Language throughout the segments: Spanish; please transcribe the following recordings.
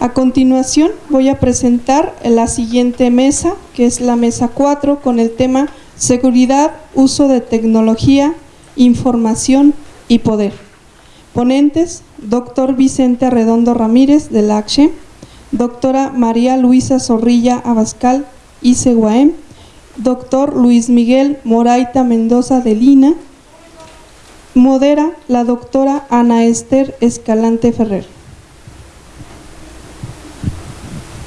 A continuación voy a presentar la siguiente mesa, que es la mesa 4, con el tema Seguridad, uso de tecnología, información y poder. Ponentes, doctor Vicente Arredondo Ramírez de la doctora María Luisa Zorrilla Abascal, ICEGUAEM, doctor Luis Miguel Moraita Mendoza de Lina, modera la doctora Ana Esther Escalante Ferrer.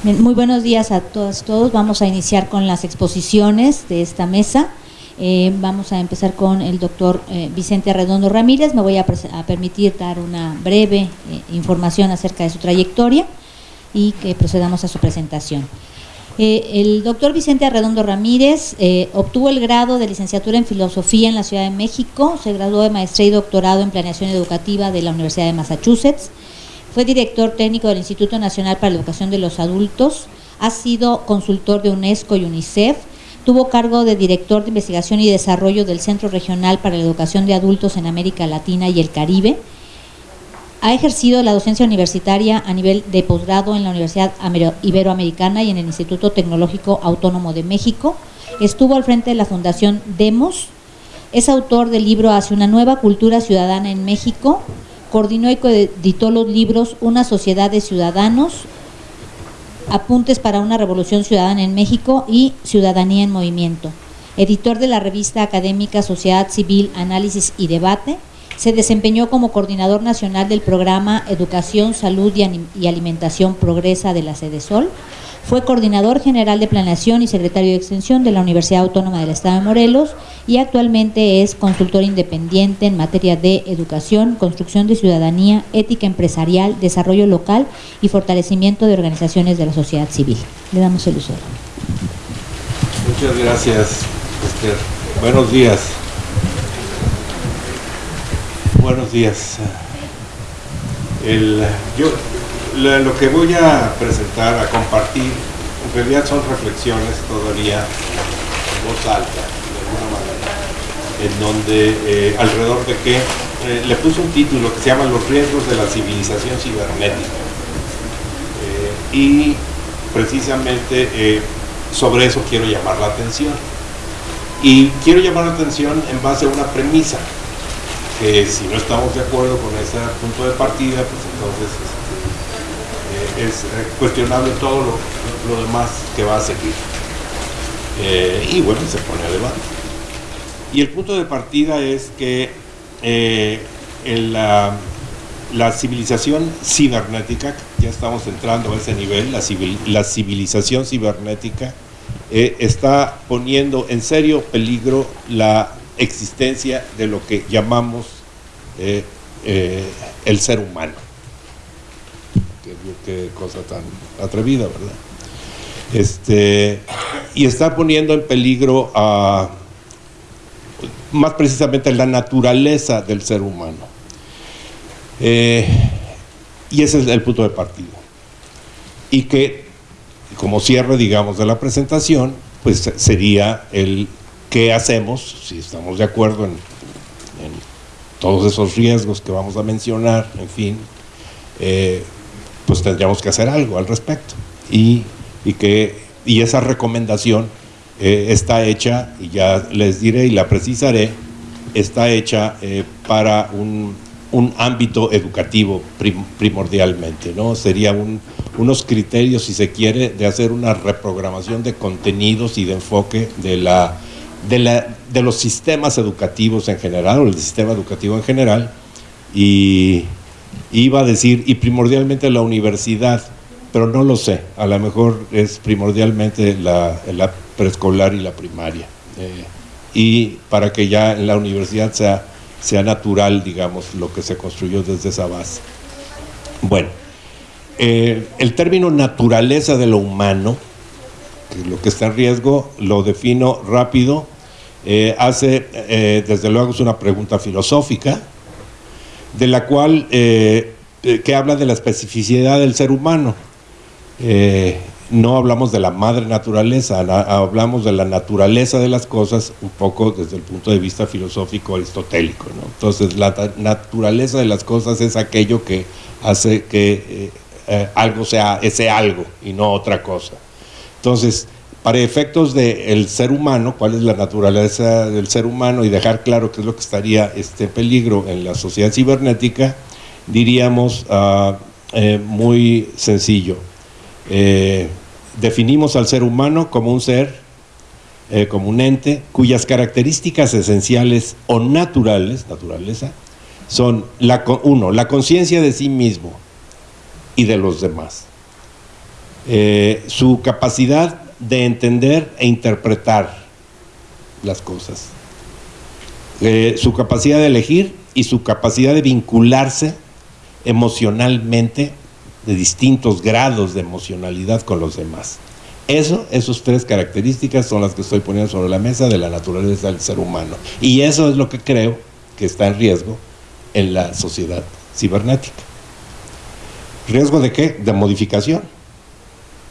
Muy buenos días a todas todos. Vamos a iniciar con las exposiciones de esta mesa. Eh, vamos a empezar con el doctor eh, Vicente Arredondo Ramírez. Me voy a, permitir dar una breve eh, información acerca de su trayectoria y que procedamos a su presentación. el doctor Vicente Arredondo Ramírez obtuvo el grado de licenciatura en Filosofía en la Ciudad de México, se graduó de maestría y doctorado en Planeación Educativa de la Universidad de Massachusetts, fue director técnico del Instituto Nacional para la Educación de los Adultos, ha sido consultor de UNESCO y UNICEF, tuvo cargo de director de investigación y desarrollo del Centro Regional para la Educación de Adultos en América Latina y el Caribe. Ha ejercido la docencia universitaria a nivel de posgrado en la Universidad Iberoamericana y en el Instituto Tecnológico Autónomo de México. Estuvo al frente de la Fundación Demos. Es autor del libro Hacia una nueva cultura ciudadana en México, coordinó y coeditó los libros Una sociedad de ciudadanos, Apuntes para una revolución ciudadana en México y Ciudadanía en Movimiento. Editor de la revista académica Sociedad Civil, Análisis y Debate, se desempeñó como coordinador nacional del programa Educación, Salud y Alimentación Progresa de la Sede Sol, fue coordinador general de planeación y secretario de extensión de la Universidad Autónoma del Estado de Morelos y actualmente es consultor independiente en materia de educación, construcción de ciudadanía, ética empresarial, desarrollo local y fortalecimiento de organizaciones de la sociedad civil. Le damos el uso. Muchas gracias, Esther. Buenos días. Buenos días. El, yo lo que voy a presentar, a compartir, en realidad son reflexiones todavía en voz alta, de alguna manera, en donde eh, alrededor de que eh, le puse un título que se llama Los riesgos de la civilización cibernética. Eh, y precisamente sobre eso quiero llamar la atención. Y quiero llamar la atención en base a una premisa, que si no estamos de acuerdo con ese punto de partida, pues entonces es eh, cuestionable todo lo, demás que va a seguir. Eh, y bueno, se pone a debate. Y el punto de partida es que eh, la, civilización cibernética, ya estamos entrando a ese nivel, la, la civilización cibernética está poniendo en serio peligro la existencia de lo que llamamos el ser humano qué cosa tan atrevida, ¿verdad? Este, y está poniendo en peligro a, más precisamente la naturaleza del ser humano. Eh, y ese es el punto de partida. Y que, como cierre, digamos, de la presentación, pues sería el qué hacemos, si estamos de acuerdo en, todos esos riesgos que vamos a mencionar, en fin, eh, pues tendríamos que hacer algo al respecto. Y, que, y esa recomendación eh, está hecha, y ya les diré y la precisaré, está hecha eh, para un, ámbito educativo primordialmente, ¿no? Sería unos criterios, si se quiere, de hacer una reprogramación de contenidos y de enfoque de, la, de, la, de los sistemas educativos en general, o el sistema educativo en general, y, iba a decir, y primordialmente la universidad, pero no lo sé, a lo mejor es primordialmente la, preescolar y la primaria. Eh, y para que ya en la universidad sea, sea natural, digamos, lo que se construyó desde esa base. Bueno, eh, el término naturaleza de lo humano, que lo que está en riesgo, lo defino rápido, eh, hace, desde luego es una pregunta filosófica, de la cual, eh, eh, que habla de la especificidad del ser humano. Eh, no hablamos de la madre naturaleza, hablamos de la naturaleza de las cosas un poco desde el punto de vista filosófico aristotélico. Entonces, la naturaleza de las cosas es aquello que hace que algo sea ese algo y no otra cosa. Entonces, para efectos del ser humano, cuál es la naturaleza del ser humano y dejar claro qué es lo que estaría este peligro en la sociedad cibernética, diríamos ah, eh, muy sencillo. Eh, definimos al ser humano como un ser, eh, como un ente, cuyas características esenciales o naturales, naturaleza, son, la, uno, la conciencia de sí mismo y de los demás. su capacidad de entender e interpretar las cosas. su capacidad de elegir y su capacidad de vincularse emocionalmente de distintos grados de emocionalidad con los demás. Eso, esas tres características son las que estoy poniendo sobre la mesa de la naturaleza del ser humano. Y eso es lo que creo que está en riesgo en la sociedad cibernética. ¿Riesgo de qué? De modificación.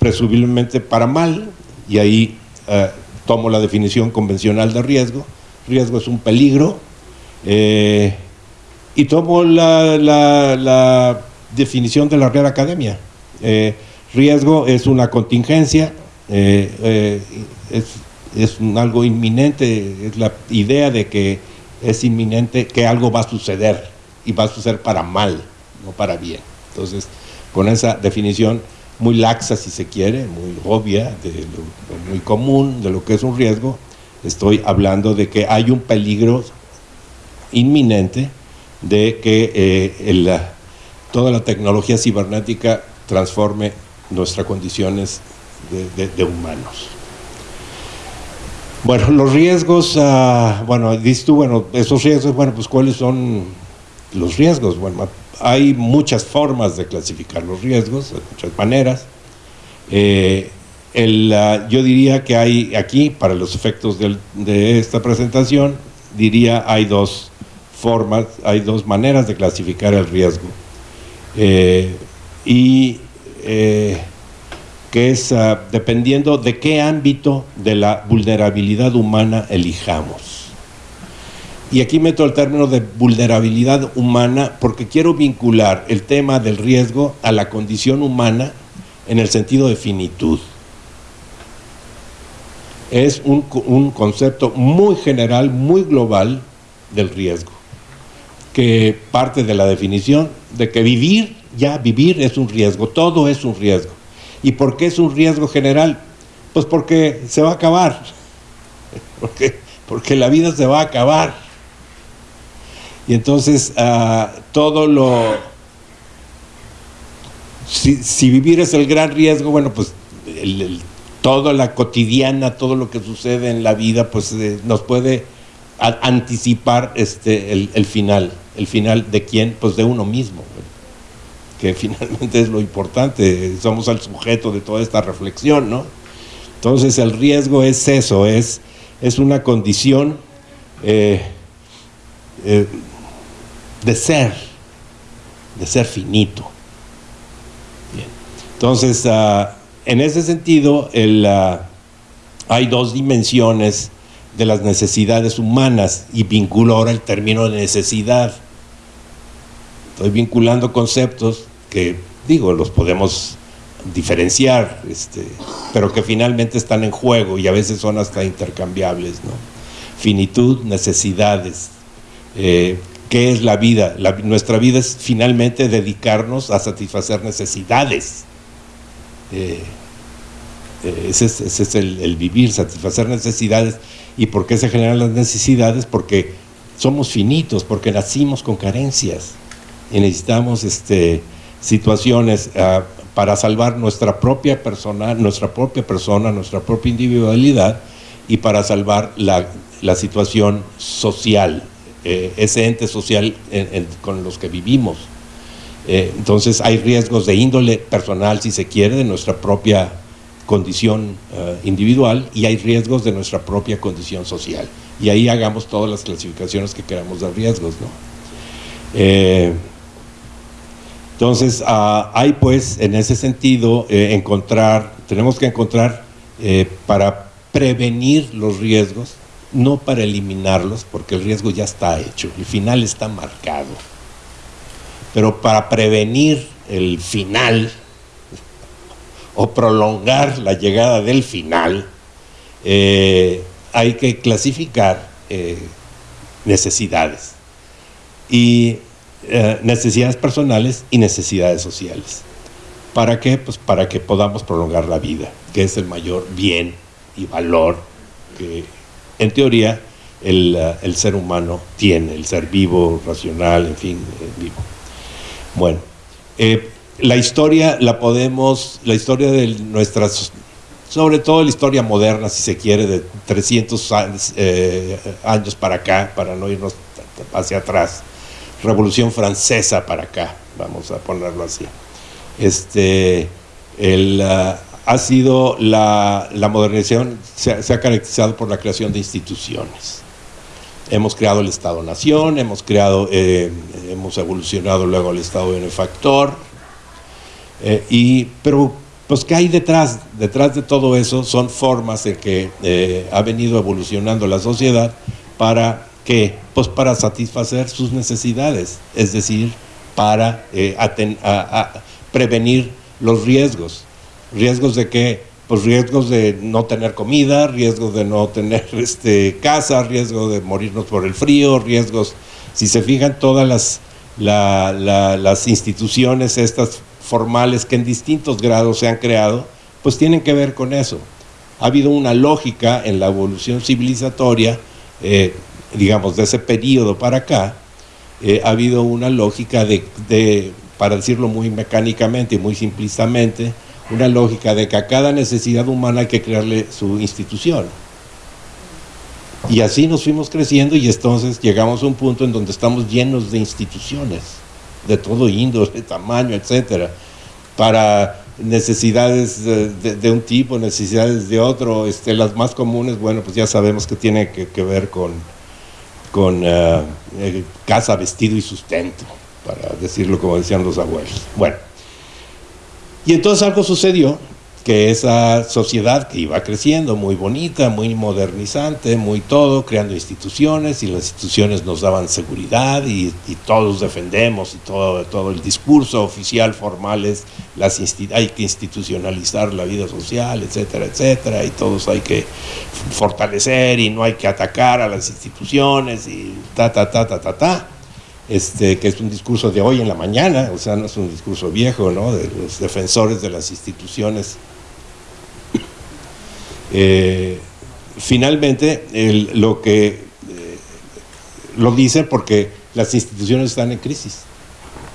Presumiblemente para mal, y ahí eh, tomo la definición convencional de riesgo. Riesgo es un peligro. Eh, y tomo la, definición de la Real Academia. Eh, riesgo es una contingencia, eh, es, algo inminente, es la idea de que es inminente que algo va a suceder y va a suceder para mal, no para bien. Entonces, con esa definición muy laxa, si se quiere, muy obvia, de muy común de lo que es un riesgo, estoy hablando de que hay un peligro inminente de que eh, toda la tecnología cibernética transforme nuestras condiciones de, humanos. Bueno, los riesgos, uh, bueno, dices tú, bueno, esos riesgos, bueno, pues ¿cuáles son los riesgos? Bueno, hay muchas formas de clasificar los riesgos, de muchas maneras. Eh, yo diría que hay aquí, para los efectos de esta presentación, diría hay dos formas, hay dos maneras de clasificar el riesgo. Eh, y eh, que es ah, dependiendo de qué ámbito de la vulnerabilidad humana elijamos. Y aquí meto el término de vulnerabilidad humana porque quiero vincular el tema del riesgo a la condición humana en el sentido de finitud. Es un, un concepto muy general, muy global del riesgo que parte de la definición de que vivir, ya vivir es un riesgo, todo es un riesgo. ¿Y por qué es un riesgo general? Pues porque se va a acabar, porque, porque la vida se va a acabar. Y entonces ah, todo lo... Si, vivir es el gran riesgo, bueno, pues toda la cotidiana, todo lo que sucede en la vida, pues eh, nos puede anticipar este, el final el final de quién, pues de uno mismo, que finalmente es lo importante, somos el sujeto de toda esta reflexión, ¿no? Entonces el riesgo es eso, es, es una condición eh, eh, de ser, de ser finito. Entonces, ah, en ese sentido, ah, hay dos dimensiones de las necesidades humanas y vinculo ahora el término de necesidad. Estoy vinculando conceptos que, digo, los podemos diferenciar, este, pero que finalmente están en juego y a veces son hasta intercambiables. Finitud, necesidades. Eh, ¿Qué es la vida? nuestra vida es finalmente dedicarnos a satisfacer necesidades. Eh, eh, ese es, el, vivir, satisfacer necesidades. ¿Y por qué se generan las necesidades? Porque somos finitos, porque nacimos con carencias y necesitamos este, situaciones ah, para salvar nuestra propia persona, nuestra propia persona, nuestra propia individualidad y para salvar la, situación social, eh, ese ente social con los que vivimos. Eh, entonces hay riesgos de índole personal, si se quiere, de nuestra propia condición eh, individual y hay riesgos de nuestra propia condición social. Y ahí hagamos todas las clasificaciones que queramos de riesgos. ¿no? Eh, entonces, ah, hay pues en ese sentido eh, encontrar, tenemos que encontrar para prevenir los riesgos, no para eliminarlos, porque el riesgo ya está hecho, el final está marcado. Pero para prevenir el final, o prolongar la llegada del final, eh, hay que clasificar eh, necesidades. Y eh, necesidades personales y necesidades sociales. ¿Para qué? Pues para que podamos prolongar la vida, que es el mayor bien y valor que en teoría el, el ser humano tiene, el ser vivo, racional, en fin, vivo. Bueno, la historia la podemos, la historia de nuestras, sobre todo la historia moderna, si se quiere, de 300 años, eh, años para acá, para no irnos hacia atrás, Revolución Francesa para acá, vamos a ponerlo así. Este, el, uh, ha sido la, modernización, se, ha caracterizado por la creación de instituciones. Hemos creado el Estado-Nación, hemos creado, eh, hemos evolucionado luego el Estado-Benefactor, eh, y, pero, pues, ¿qué hay detrás? Detrás de todo eso son formas en que eh, ha venido evolucionando la sociedad para que, pues, para satisfacer sus necesidades, es decir, para prevenir los riesgos. ¿Riesgos de qué? Pues riesgos de no tener comida, riesgos de no tener este, casa, riesgo de morirnos por el frío, riesgos, si se fijan todas las, la, la, las instituciones estas formales que en distintos grados se han creado, pues tienen que ver con eso. Ha habido una lógica en la evolución civilizatoria, eh, digamos, de ese periodo para acá, eh, ha habido una lógica de, de, para decirlo muy mecánicamente y muy simplistamente, una lógica de que a cada necesidad humana hay que crearle su institución. Y así nos fuimos creciendo y entonces llegamos a un punto en donde estamos llenos de instituciones de todo índole, tamaño, etcétera, para necesidades de, un tipo, necesidades de otro, este, las más comunes, bueno, pues ya sabemos que tiene que, ver con, con uh, casa, vestido y sustento, para decirlo como decían los abuelos. Bueno, y entonces algo sucedió que esa sociedad que iba creciendo, muy bonita, muy modernizante, muy todo, creando instituciones y las instituciones nos daban seguridad y, todos defendemos y todo, todo el discurso oficial formal es las hay que institucionalizar la vida social, etcétera, etcétera, y todos hay que fortalecer y no hay que atacar a las instituciones y ta, ta, ta, ta, ta, ta. Este, que es un discurso de hoy en la mañana, o sea, no es un discurso viejo, ¿no? De los defensores de las instituciones eh, finalmente, lo que eh, lo dice porque las instituciones están en crisis.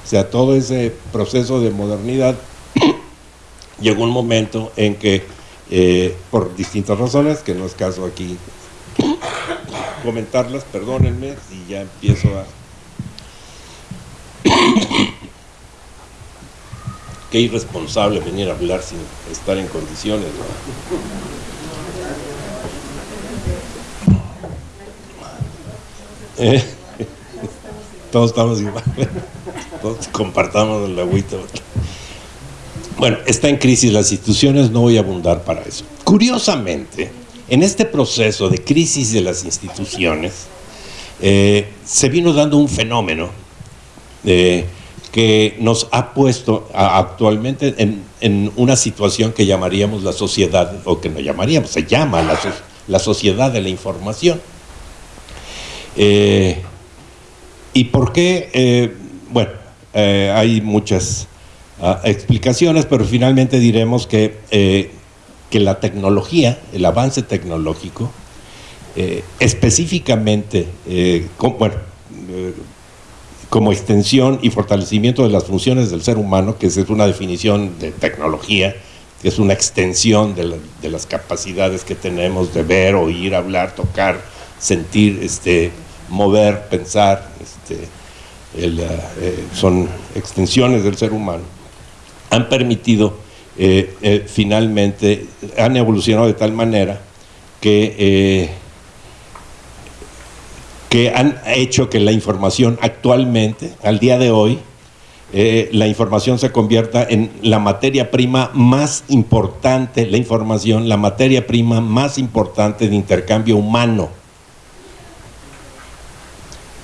O sea, todo ese proceso de modernidad llegó un momento en que, eh, por distintas razones, que no es caso aquí comentarlas, perdónenme y ya empiezo a... Qué irresponsable venir a hablar sin estar en condiciones. Eh, todos estamos igual. Todos compartamos el agüita. Bueno, está en crisis las instituciones, no voy a abundar para eso. Curiosamente, en este proceso de crisis de las instituciones, eh, se vino dando un fenómeno eh, que nos ha puesto actualmente en, en, una situación que llamaríamos la sociedad, o que no llamaríamos, se llama la, la sociedad de la información. Eh, ¿Y por qué? Eh, bueno, eh, hay muchas uh, explicaciones, pero finalmente diremos que, que la tecnología, el avance tecnológico, específicamente, bueno, como extensión y fortalecimiento de las funciones del ser humano, que es una definición de tecnología, que es una extensión de, la, las capacidades que tenemos de ver, oír, hablar, tocar, sentir, este, mover, pensar, este, eh, son extensiones del ser humano, han permitido eh, eh, finalmente, han evolucionado de tal manera que, que han hecho que la información actualmente, al día de hoy, eh, la información se convierta en la materia prima más importante, la información, la materia prima más importante de intercambio humano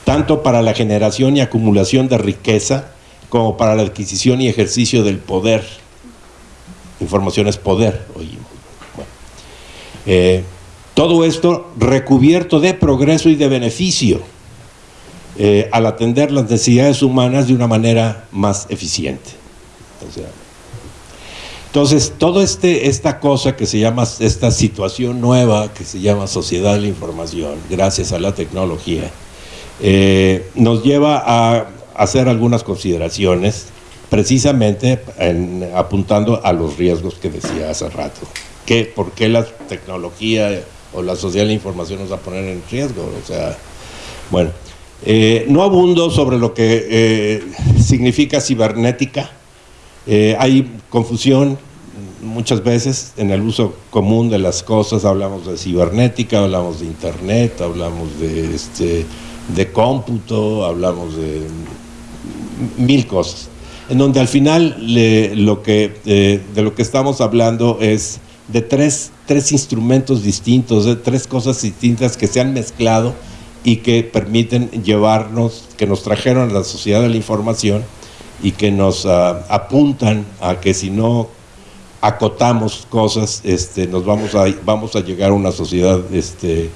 tanto para la generación y acumulación de riqueza como para la adquisición y ejercicio del poder. información es poder, oímos. Eh, todo esto recubierto de progreso y de beneficio eh, al atender las necesidades humanas de una manera más eficiente. entonces, toda este, esta cosa que se llama, esta situación nueva que se llama sociedad de la información, gracias a la tecnología, eh, nos lleva a hacer algunas consideraciones, precisamente apuntando a los riesgos que decía hace rato. ¿Qué, ¿Por qué la tecnología o la sociedad de la información nos va a poner en riesgo? O sea, bueno, eh, no abundo sobre lo que eh, significa cibernética. Eh, hay confusión muchas veces en el uso común de las cosas. Hablamos de cibernética, hablamos de internet, hablamos de, este, de cómputo, hablamos de mil cosas. En donde al final lo que, de lo que estamos hablando es de tres, tres instrumentos distintos, de tres cosas distintas que se han mezclado y que permiten llevarnos, que nos trajeron a la sociedad de la información y que nos ah, apuntan a que si no acotamos cosas, este, nos vamos a, vamos a llegar a una sociedad este,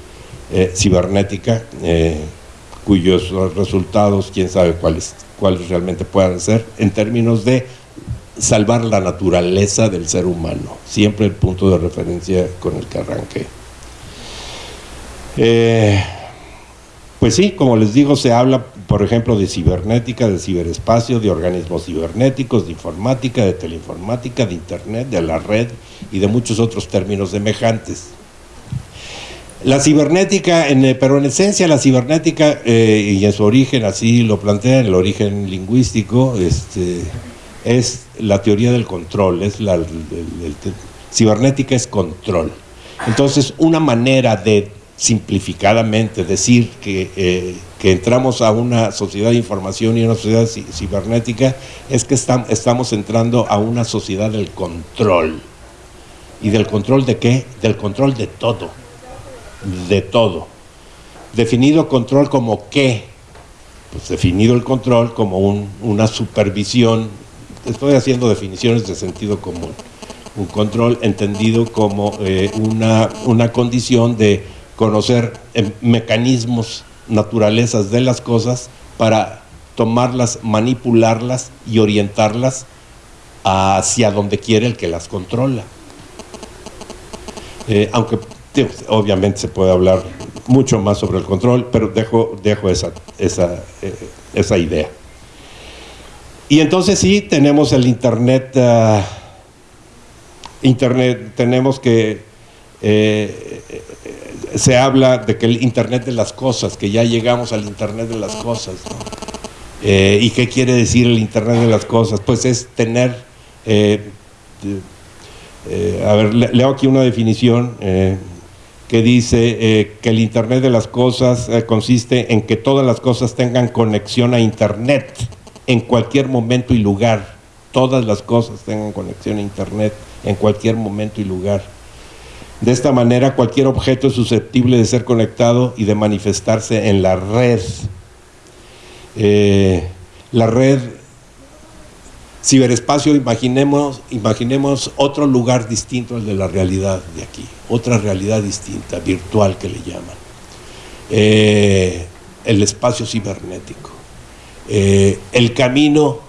eh, cibernética eh, cuyos resultados, quién sabe cuáles, cuáles realmente puedan ser, en términos de salvar la naturaleza del ser humano, siempre el punto de referencia con el que arranqué. Eh, pues sí, como les digo, se habla, por ejemplo, de cibernética, de ciberespacio, de organismos cibernéticos, de informática, de teleinformática, de internet, de la red y de muchos otros términos semejantes. La cibernética, en, pero en esencia la cibernética eh, y en su origen, así lo plantea, en el origen lingüístico, este, es la teoría del control, es la, cibernética es control. Entonces, una manera de simplificadamente decir que, eh, que, entramos a una sociedad de información y una sociedad cibernética es que estamos entrando a una sociedad del control. ¿Y del control de qué? Del control de todo. De todo. Definido control como qué? Pues definido el control como una supervisión. Estoy haciendo definiciones de sentido común. Un control entendido como eh, una, una condición de conocer eh, mecanismos, naturalezas de las cosas para tomarlas, manipularlas y orientarlas hacia donde quiere el que las controla. Eh, aunque obviamente se puede hablar mucho más sobre el control, pero dejo, dejo esa, esa, esa idea. Y entonces sí, tenemos el Internet, ah, Internet, tenemos que se habla de que el Internet de las cosas, que ya llegamos al Internet de las cosas. Eh, ¿Y qué quiere decir el Internet de las cosas? Pues es tener, eh, eh, a ver, leo aquí una definición que dice que el Internet de las cosas consiste en que todas las cosas tengan conexión a Internet en cualquier momento y lugar. Todas las cosas tengan conexión a Internet en cualquier momento y lugar. De esta manera, cualquier objeto es susceptible de ser conectado y de manifestarse en la red. Eh, la red ciberespacio, imaginemos, imaginemos otro lugar distinto al de la realidad de aquí, otra realidad distinta, virtual que le llaman. Eh, el espacio cibernético. Eh, el camino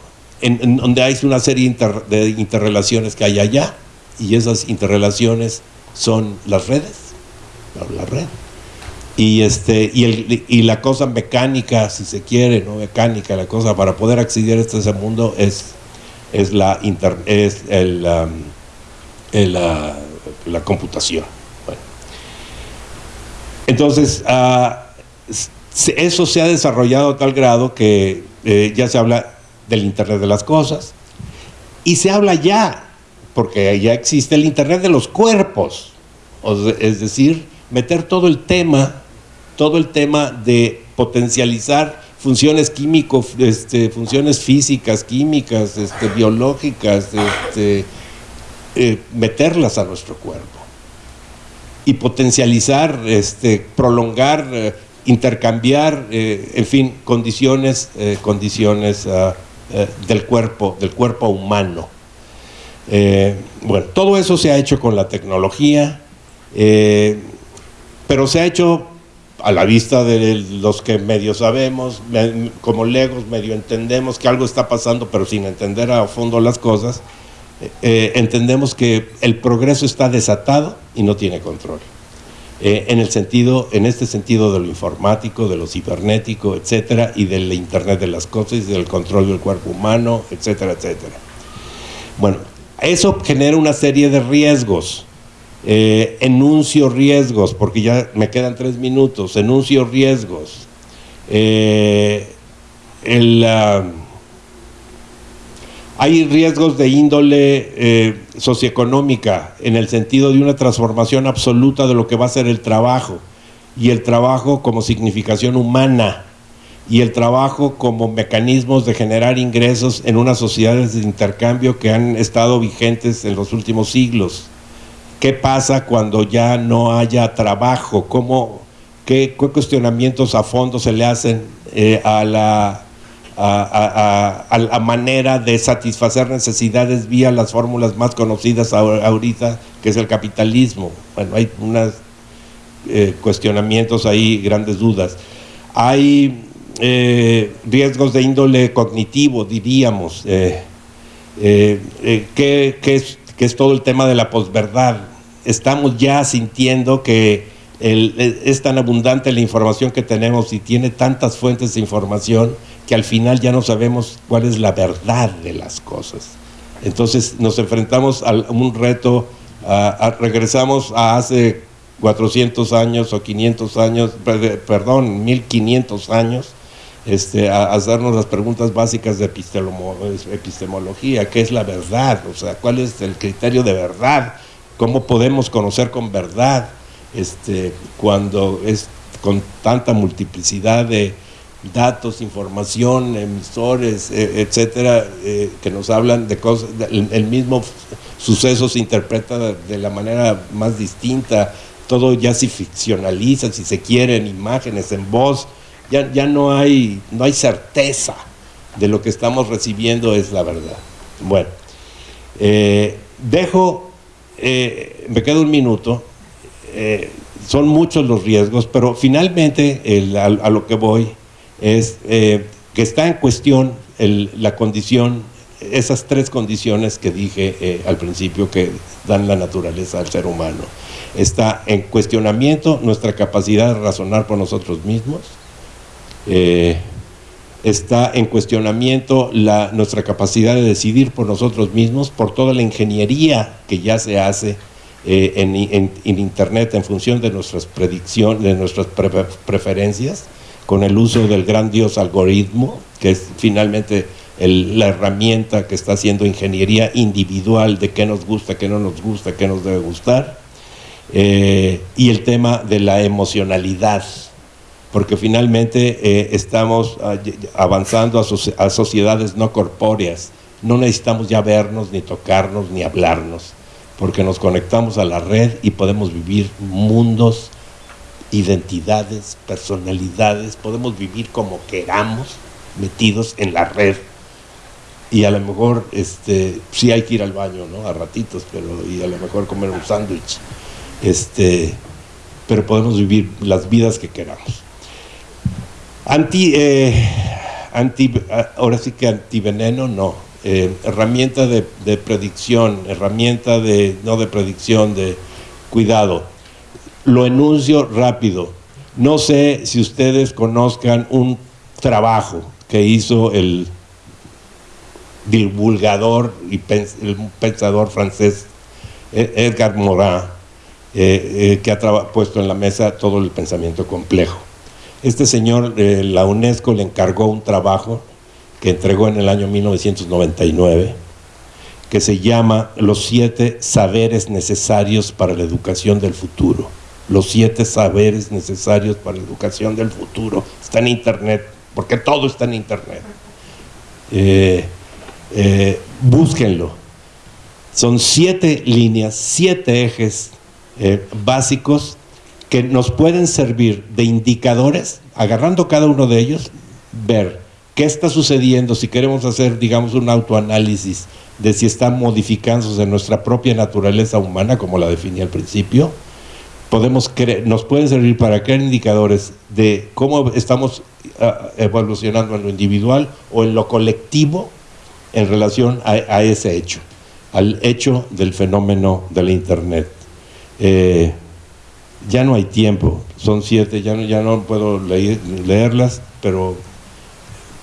en, donde hay una serie de interrelaciones que hay allá y esas interrelaciones son las redes, la red. Y, este, y, el, y la cosa mecánica, si se quiere, no mecánica, la cosa para poder acceder a este mundo es, es, la, es el, um, uh, la computación. Entonces, uh, eso se ha desarrollado a tal grado que eh, ya se habla del Internet de las Cosas. Y se habla ya porque ya existe el Internet de los cuerpos, es decir, meter todo el tema, todo el tema de potencializar funciones químicos, este, funciones físicas, químicas, este, biológicas, este, eh, meterlas a nuestro cuerpo. Y potencializar, este, prolongar, eh, intercambiar, eh, en fin, condiciones, condiciones ah, del cuerpo, del cuerpo humano. Eh, bueno, todo eso se ha hecho con la tecnología, eh, pero se ha hecho a la vista de los que medio sabemos, como legos medio entendemos que algo está pasando, pero sin entender a fondo las cosas, eh, entendemos que el progreso está desatado y no tiene control. En el sentido, en este sentido de lo informático, de lo cibernético, etcétera, y del Internet de las cosas, y del control del cuerpo humano, etcétera, etcétera. Bueno, eso genera una serie de riesgos. Eh, enuncio riesgos, porque ya me quedan tres minutos, enuncio riesgos. Eh, ah, hay riesgos de índole eh, socioeconómica en el sentido de una transformación absoluta de lo que va a ser el trabajo y el trabajo como significación humana y el trabajo como mecanismos de generar ingresos en unas sociedades de intercambio que han estado vigentes en los últimos siglos. ¿Qué pasa cuando ya no haya trabajo? ¿Cómo, qué, cuestionamientos a fondo se le hacen eh, a, la, a, la manera de satisfacer necesidades vía las fórmulas más conocidas ahorita, que es el capitalismo? Bueno, hay unos eh, cuestionamientos ahí, grandes dudas. Hay eh, riesgos de índole cognitivo, diríamos, eh, eh, que, es, que, es, todo el tema de la posverdad. Estamos ya sintiendo que es tan abundante la información que tenemos y tiene tantas fuentes de información que al final ya no sabemos cuál es la verdad de las cosas. Entonces nos enfrentamos a un reto, regresamos a hace 400 años o 500 años, perdón, 1500 años, este, a, hacernos las preguntas básicas de epistemología, qué es la verdad, o sea, cuál es el criterio de verdad, cómo podemos conocer con verdad, este, cuando es con tanta multiplicidad de datos, información, emisores, e, etcétera, eh, que nos hablan de cosas, el, mismo suceso se interpreta de la manera más distinta, todo ya se ficcionaliza, si se quiere, en imágenes, en voz, ya, no, hay, no hay certeza de lo que estamos recibiendo es la verdad. Bueno, eh, dejo, eh, me queda un minuto, son muchos los riesgos, pero finalmente a, lo que voy es que está en cuestión la condición, esas tres condiciones que dije al principio que dan la naturaleza al ser humano. Está en cuestionamiento nuestra capacidad de razonar por nosotros mismos, eh, está en cuestionamiento la, nuestra capacidad de decidir por nosotros mismos, por toda la ingeniería que ya se hace eh, en, Internet en función de nuestras predicciones, de nuestras preferencias, con el uso del gran Dios algoritmo, que es finalmente la herramienta que está haciendo ingeniería individual de qué nos gusta, qué no nos gusta, qué nos debe gustar, eh, y el tema de la emocionalidad, porque finalmente eh, estamos avanzando a, sociedades no corpóreas. No necesitamos ya vernos, ni tocarnos, ni hablarnos, porque nos conectamos a la red y podemos vivir mundos, identidades, personalidades, podemos vivir como queramos, metidos en la red. Y a lo mejor este, sí hay que ir al baño, ¿no? A ratitos, pero y a lo mejor comer un sándwich. Este, pero podemos vivir las vidas que queramos. Anti, eh, anti, ahora sí que antiveneno, no. Eh, herramienta de, predicción, herramienta de, no de predicción, de cuidado. Lo enuncio rápido. No sé si ustedes conozcan un trabajo que hizo el divulgador y pensador francés e-, Edgar Morin, eh, que ha puesto en la mesa todo el pensamiento complejo. Este señor, eh, la UNESCO le encargó un trabajo que entregó en el año 1999, que se llama Los siete saberes necesarios para la educación del futuro. Los siete saberes necesarios para la educación del futuro. Está en internet, porque todo está en internet. Eh, eh, búsquenlo. Son siete líneas, siete ejes básicos que nos pueden servir de indicadores, agarrando cada uno de ellos, ver qué está sucediendo, si queremos hacer, digamos, un autoanálisis de si está modificándose nuestra propia naturaleza humana, como la definí al principio, podemos nos pueden servir para crear indicadores de cómo estamos ah, evolucionando en lo individual o en lo colectivo en relación a, ese hecho, al hecho del fenómeno de la Internet. Eh, ya no hay tiempo, son siete, ya no, ya no puedo leerlas, pero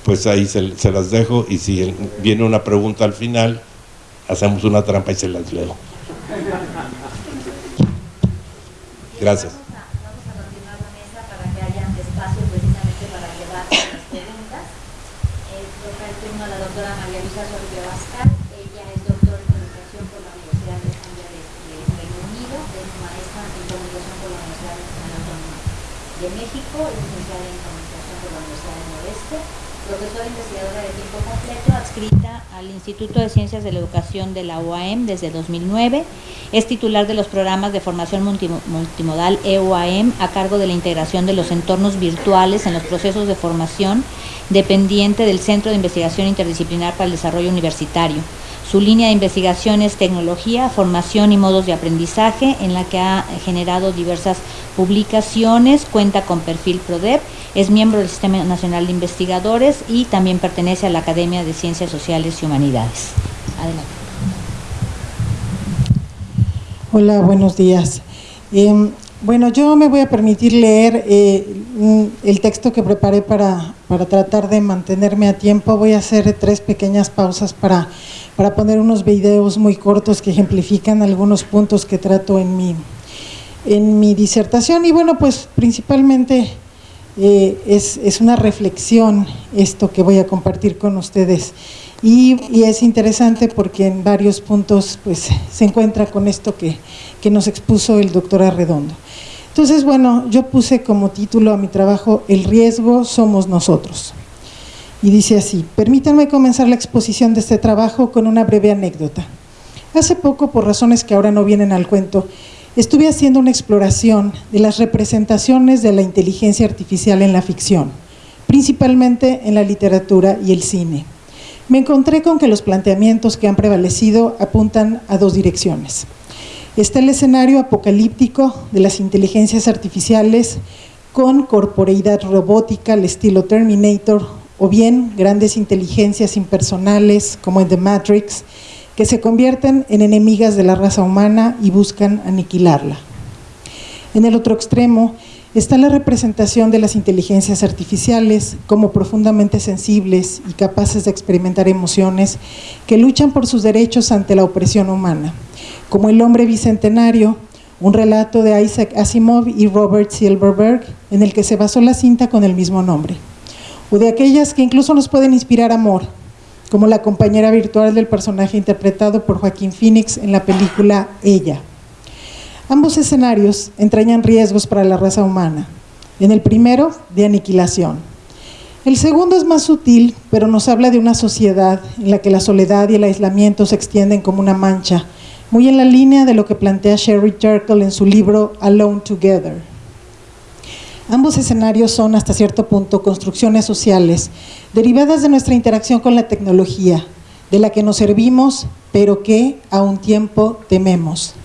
pues ahí se, las dejo y si viene una pregunta al final, hacemos una trampa y se las leo. Gracias. Vamos a continuar la mesa para que haya espacio precisamente para llevar las preguntas. Eh, toca el turno a la doctora María Luisa Sorrio Bascal. Ella es doctora en comunicación por la Universidad de Cambia de, Reino Unido, es maestra en comunicación por la Universidad Nacional Autónoma de México, es licenciada en comunicación por la Universidad del Noreste profesora investigadora de tiempo completo, adscrita al Instituto de Ciencias de la Educación de la UAM desde 2009. Es titular de los programas de formación multimodal EUAM a cargo de la integración de los entornos virtuales en los procesos de formación dependiente del Centro de Investigación Interdisciplinar para el Desarrollo Universitario. Su línea de investigación es tecnología, formación y modos de aprendizaje, en la que ha generado diversas publicaciones, cuenta con perfil PRODEP, es miembro del Sistema Nacional de Investigadores y también pertenece a la Academia de Ciencias Sociales y Humanidades. Adelante. Hola, buenos días. Em, bueno, yo me voy a permitir leer eh, el texto que preparé para, para, tratar de mantenerme a tiempo. Voy a hacer tres pequeñas pausas para, para poner unos videos muy cortos que ejemplifican algunos puntos que trato en mi, en mi disertación. Y bueno, pues principalmente eh, es, es, una reflexión esto que voy a compartir con ustedes. Y, y, es interesante porque en varios puntos pues, se encuentra con esto que, que nos expuso el doctor Arredondo. Entonces, bueno, yo puse como título a mi trabajo El riesgo somos nosotros. Y dice así, permítanme comenzar la exposición de este trabajo con una breve anécdota. Hace poco, por razones que ahora no vienen al cuento, estuve haciendo una exploración de las representaciones de la inteligencia artificial en la ficción, principalmente en la literatura y el cine. Me encontré con que los planteamientos que han prevalecido apuntan a dos direcciones. Está el escenario apocalíptico de las inteligencias artificiales con corporeidad robótica al estilo Terminator o bien grandes inteligencias impersonales como en The Matrix que se convierten en enemigas de la raza humana y buscan aniquilarla. En el otro extremo está la representación de las inteligencias artificiales como profundamente sensibles y capaces de experimentar emociones que luchan por sus derechos ante la opresión humana como El hombre bicentenario, un relato de Isaac Asimov y Robert Silverberg, en el que se basó la cinta con el mismo nombre, o de aquellas que incluso nos pueden inspirar amor, como la compañera virtual del personaje interpretado por Joaquín Phoenix en la película Ella. Ambos escenarios entrañan riesgos para la raza humana. En el primero, de aniquilación. El segundo es más sutil, pero nos habla de una sociedad en la que la soledad y el aislamiento se extienden como una mancha muy en la línea de lo que plantea Sherry Turkle en su libro Alone Together. Ambos escenarios son hasta cierto punto construcciones sociales derivadas de nuestra interacción con la tecnología, de la que nos servimos, pero que a un tiempo tememos.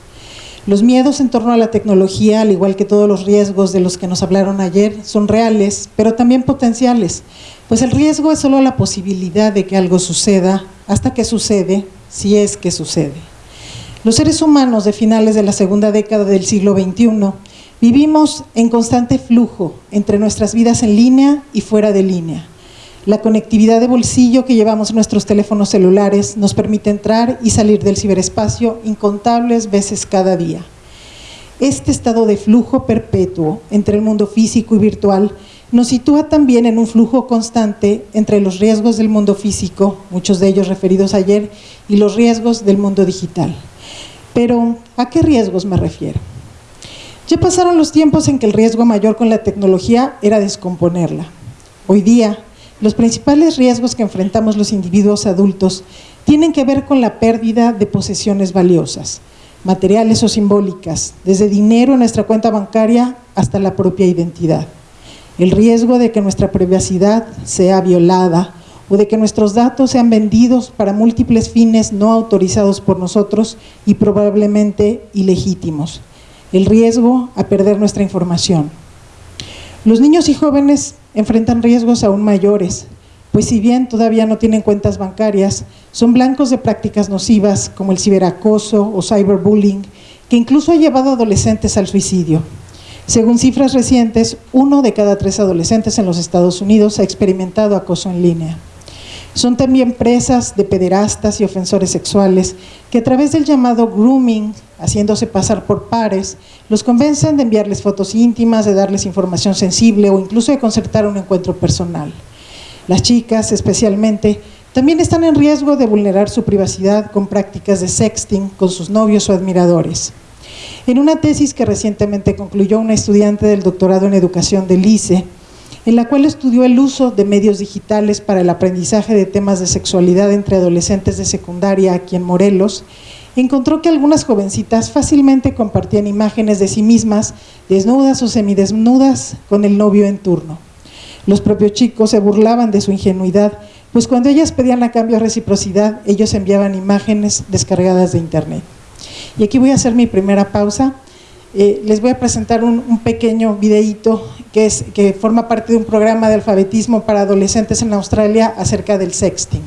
Los miedos en torno a la tecnología, al igual que todos los riesgos de los que nos hablaron ayer, son reales, pero también potenciales, pues el riesgo es solo la posibilidad de que algo suceda hasta que sucede, si es que sucede. Los seres humanos de finales de la segunda década del siglo XXI vivimos en constante flujo entre nuestras vidas en línea y fuera de línea. La conectividad de bolsillo que llevamos en nuestros teléfonos celulares nos permite entrar y salir del ciberespacio incontables veces cada día. Este estado de flujo perpetuo entre el mundo físico y virtual nos sitúa también en un flujo constante entre los riesgos del mundo físico, muchos de ellos referidos ayer, y los riesgos del mundo digital. Pero, ¿a qué riesgos me refiero? Ya pasaron los tiempos en que el riesgo mayor con la tecnología era descomponerla. Hoy día, los principales riesgos que enfrentamos los individuos adultos tienen que ver con la pérdida de posesiones valiosas, materiales o simbólicas, desde dinero en nuestra cuenta bancaria hasta la propia identidad. El riesgo de que nuestra privacidad sea violada o de que nuestros datos sean vendidos para múltiples fines no autorizados por nosotros y probablemente ilegítimos. El riesgo a perder nuestra información. Los niños y jóvenes enfrentan riesgos aún mayores, pues si bien todavía no tienen cuentas bancarias, son blancos de prácticas nocivas como el ciberacoso o cyberbullying, que incluso ha llevado a adolescentes al suicidio. Según cifras recientes, uno de cada tres adolescentes en los Estados Unidos ha experimentado acoso en línea. Son también presas de pederastas y ofensores sexuales que a través del llamado grooming, haciéndose pasar por pares, los convencen de enviarles fotos íntimas, de darles información sensible o incluso de concertar un encuentro personal. Las chicas, especialmente, también están en riesgo de vulnerar su privacidad con prácticas de sexting con sus novios o admiradores. En una tesis que recientemente concluyó una estudiante del doctorado en educación del ICE, en la cual estudió el uso de medios digitales para el aprendizaje de temas de sexualidad entre adolescentes de secundaria aquí en Morelos, encontró que algunas jovencitas fácilmente compartían imágenes de sí mismas, desnudas o semidesnudas, con el novio en turno. Los propios chicos se burlaban de su ingenuidad, pues cuando ellas pedían a cambio reciprocidad, ellos enviaban imágenes descargadas de internet. Y aquí voy a hacer mi primera pausa. Eh, les voy a presentar un, pequeño videíto que, es, que forma parte de un programa de alfabetismo para adolescentes en Australia acerca del sexting.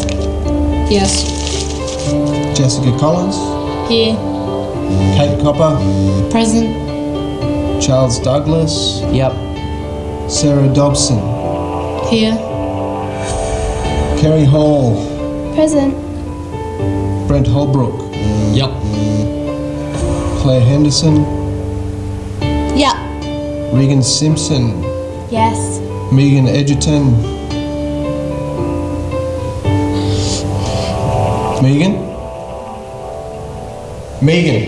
Graham Cowell. Yes. Jessica Collins. Here. Kate Copper. Present. Charles Douglas. Yep. Sarah Dobson. Here. Kerry Hall. Present. Brent Holbrook. Yep. Claire Henderson. Yep. Regan Simpson. Yes. Megan Edgerton. Megan? Megan.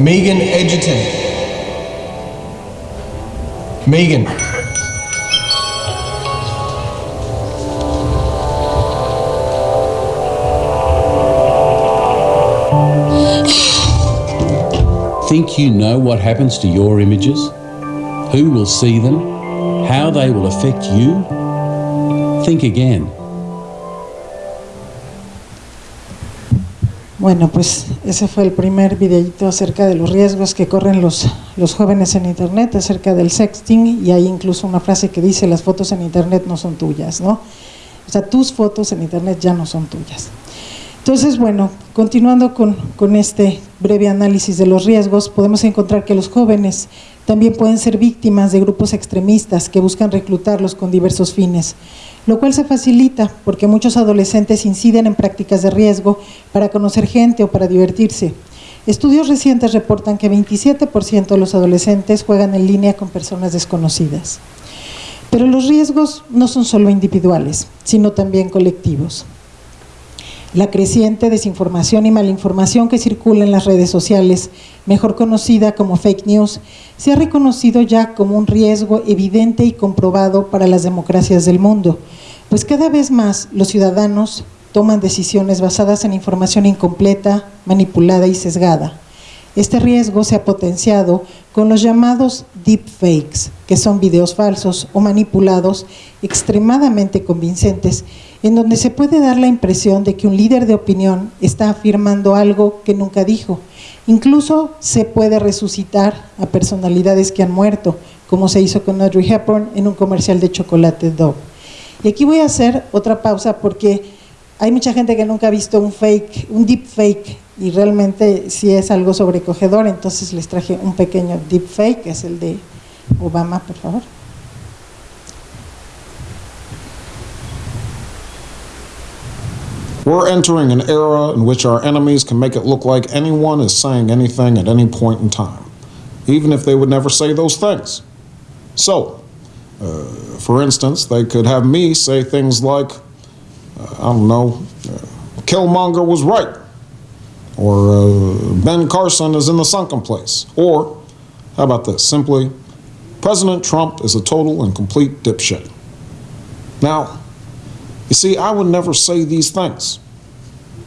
Megan Edgerton. Megan. think you know what happens to your images? Who will see them? How they will affect you? Think again. Bueno, pues ese fue el primer videito acerca de los riesgos que corren los, los jóvenes en Internet, acerca del sexting, y hay incluso una frase que dice, las fotos en Internet no son tuyas, ¿no? O sea, tus fotos en Internet ya no son tuyas. Entonces, bueno, continuando con, con, este breve análisis de los riesgos, podemos encontrar que los jóvenes también pueden ser víctimas de grupos extremistas que buscan reclutarlos con diversos fines, lo cual se facilita porque muchos adolescentes inciden en prácticas de riesgo para conocer gente o para divertirse. Estudios recientes reportan que 27% de los adolescentes juegan en línea con personas desconocidas. Pero los riesgos no son solo individuales, sino también colectivos. La creciente desinformación y malinformación que circula en las redes sociales, mejor conocida como fake news, se ha reconocido ya como un riesgo evidente y comprobado para las democracias del mundo, pues cada vez más los ciudadanos toman decisiones basadas en información incompleta, manipulada y sesgada. Este riesgo se ha potenciado con los llamados deepfakes, que son videos falsos o manipulados extremadamente convincentes en donde se puede dar la impresión de que un líder de opinión está afirmando algo que nunca dijo. Incluso se puede resucitar a personalidades que han muerto, como se hizo con Audrey Hepburn en un comercial de chocolate Dove. Y aquí voy a hacer otra pausa porque hay mucha gente que nunca ha visto un fake, un deep fake, y realmente sí es algo sobrecogedor, entonces les traje un pequeño deep fake, que es el de Obama, por favor. We're entering an era in which our enemies can make it look like anyone is saying anything at any point in time, even if they would never say those things. So, uh, for instance, they could have me say things like, uh, I don't know, uh, Killmonger was right, or uh, Ben Carson is in the sunken place, or how about this? Simply, President Trump is a total and complete dipshit. Now, you see, I would never say these things,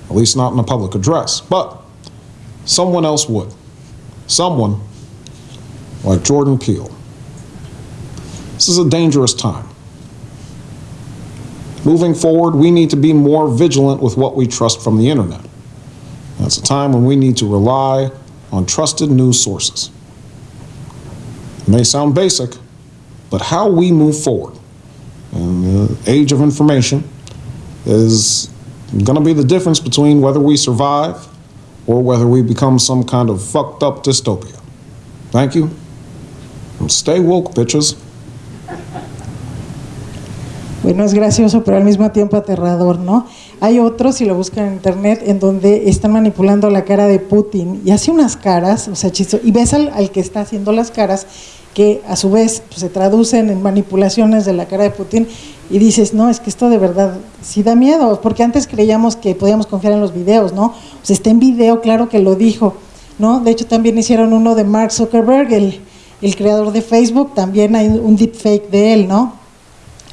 at least not in a public address, but someone else would. Someone like Jordan Peele. This is a dangerous time. Moving forward, we need to be more vigilant with what we trust from the internet. That's a time when we need to rely on trusted news sources. It may sound basic, but how we move forward in the age of information is going to be the difference between whether we survive or whether we become some kind of fucked up dystopia. Thank you. And stay woke, bitches. Bueno, es gracioso, pero al mismo tiempo aterrador, ¿no? Hay otros, si lo buscan en internet, en donde están manipulando la cara de Putin y hace unas caras, o sea, chisto, y ves al, al que está haciendo las caras, que a su vez pues, se traducen en manipulaciones de la cara de Putin y dices, no, es que esto de verdad sí da miedo, porque antes creíamos que podíamos confiar en los videos, ¿no? Sea, está en video, claro que lo dijo, ¿no? De hecho, también hicieron uno de Mark Zuckerberg, el, el creador de Facebook, también hay un deepfake de él, ¿no?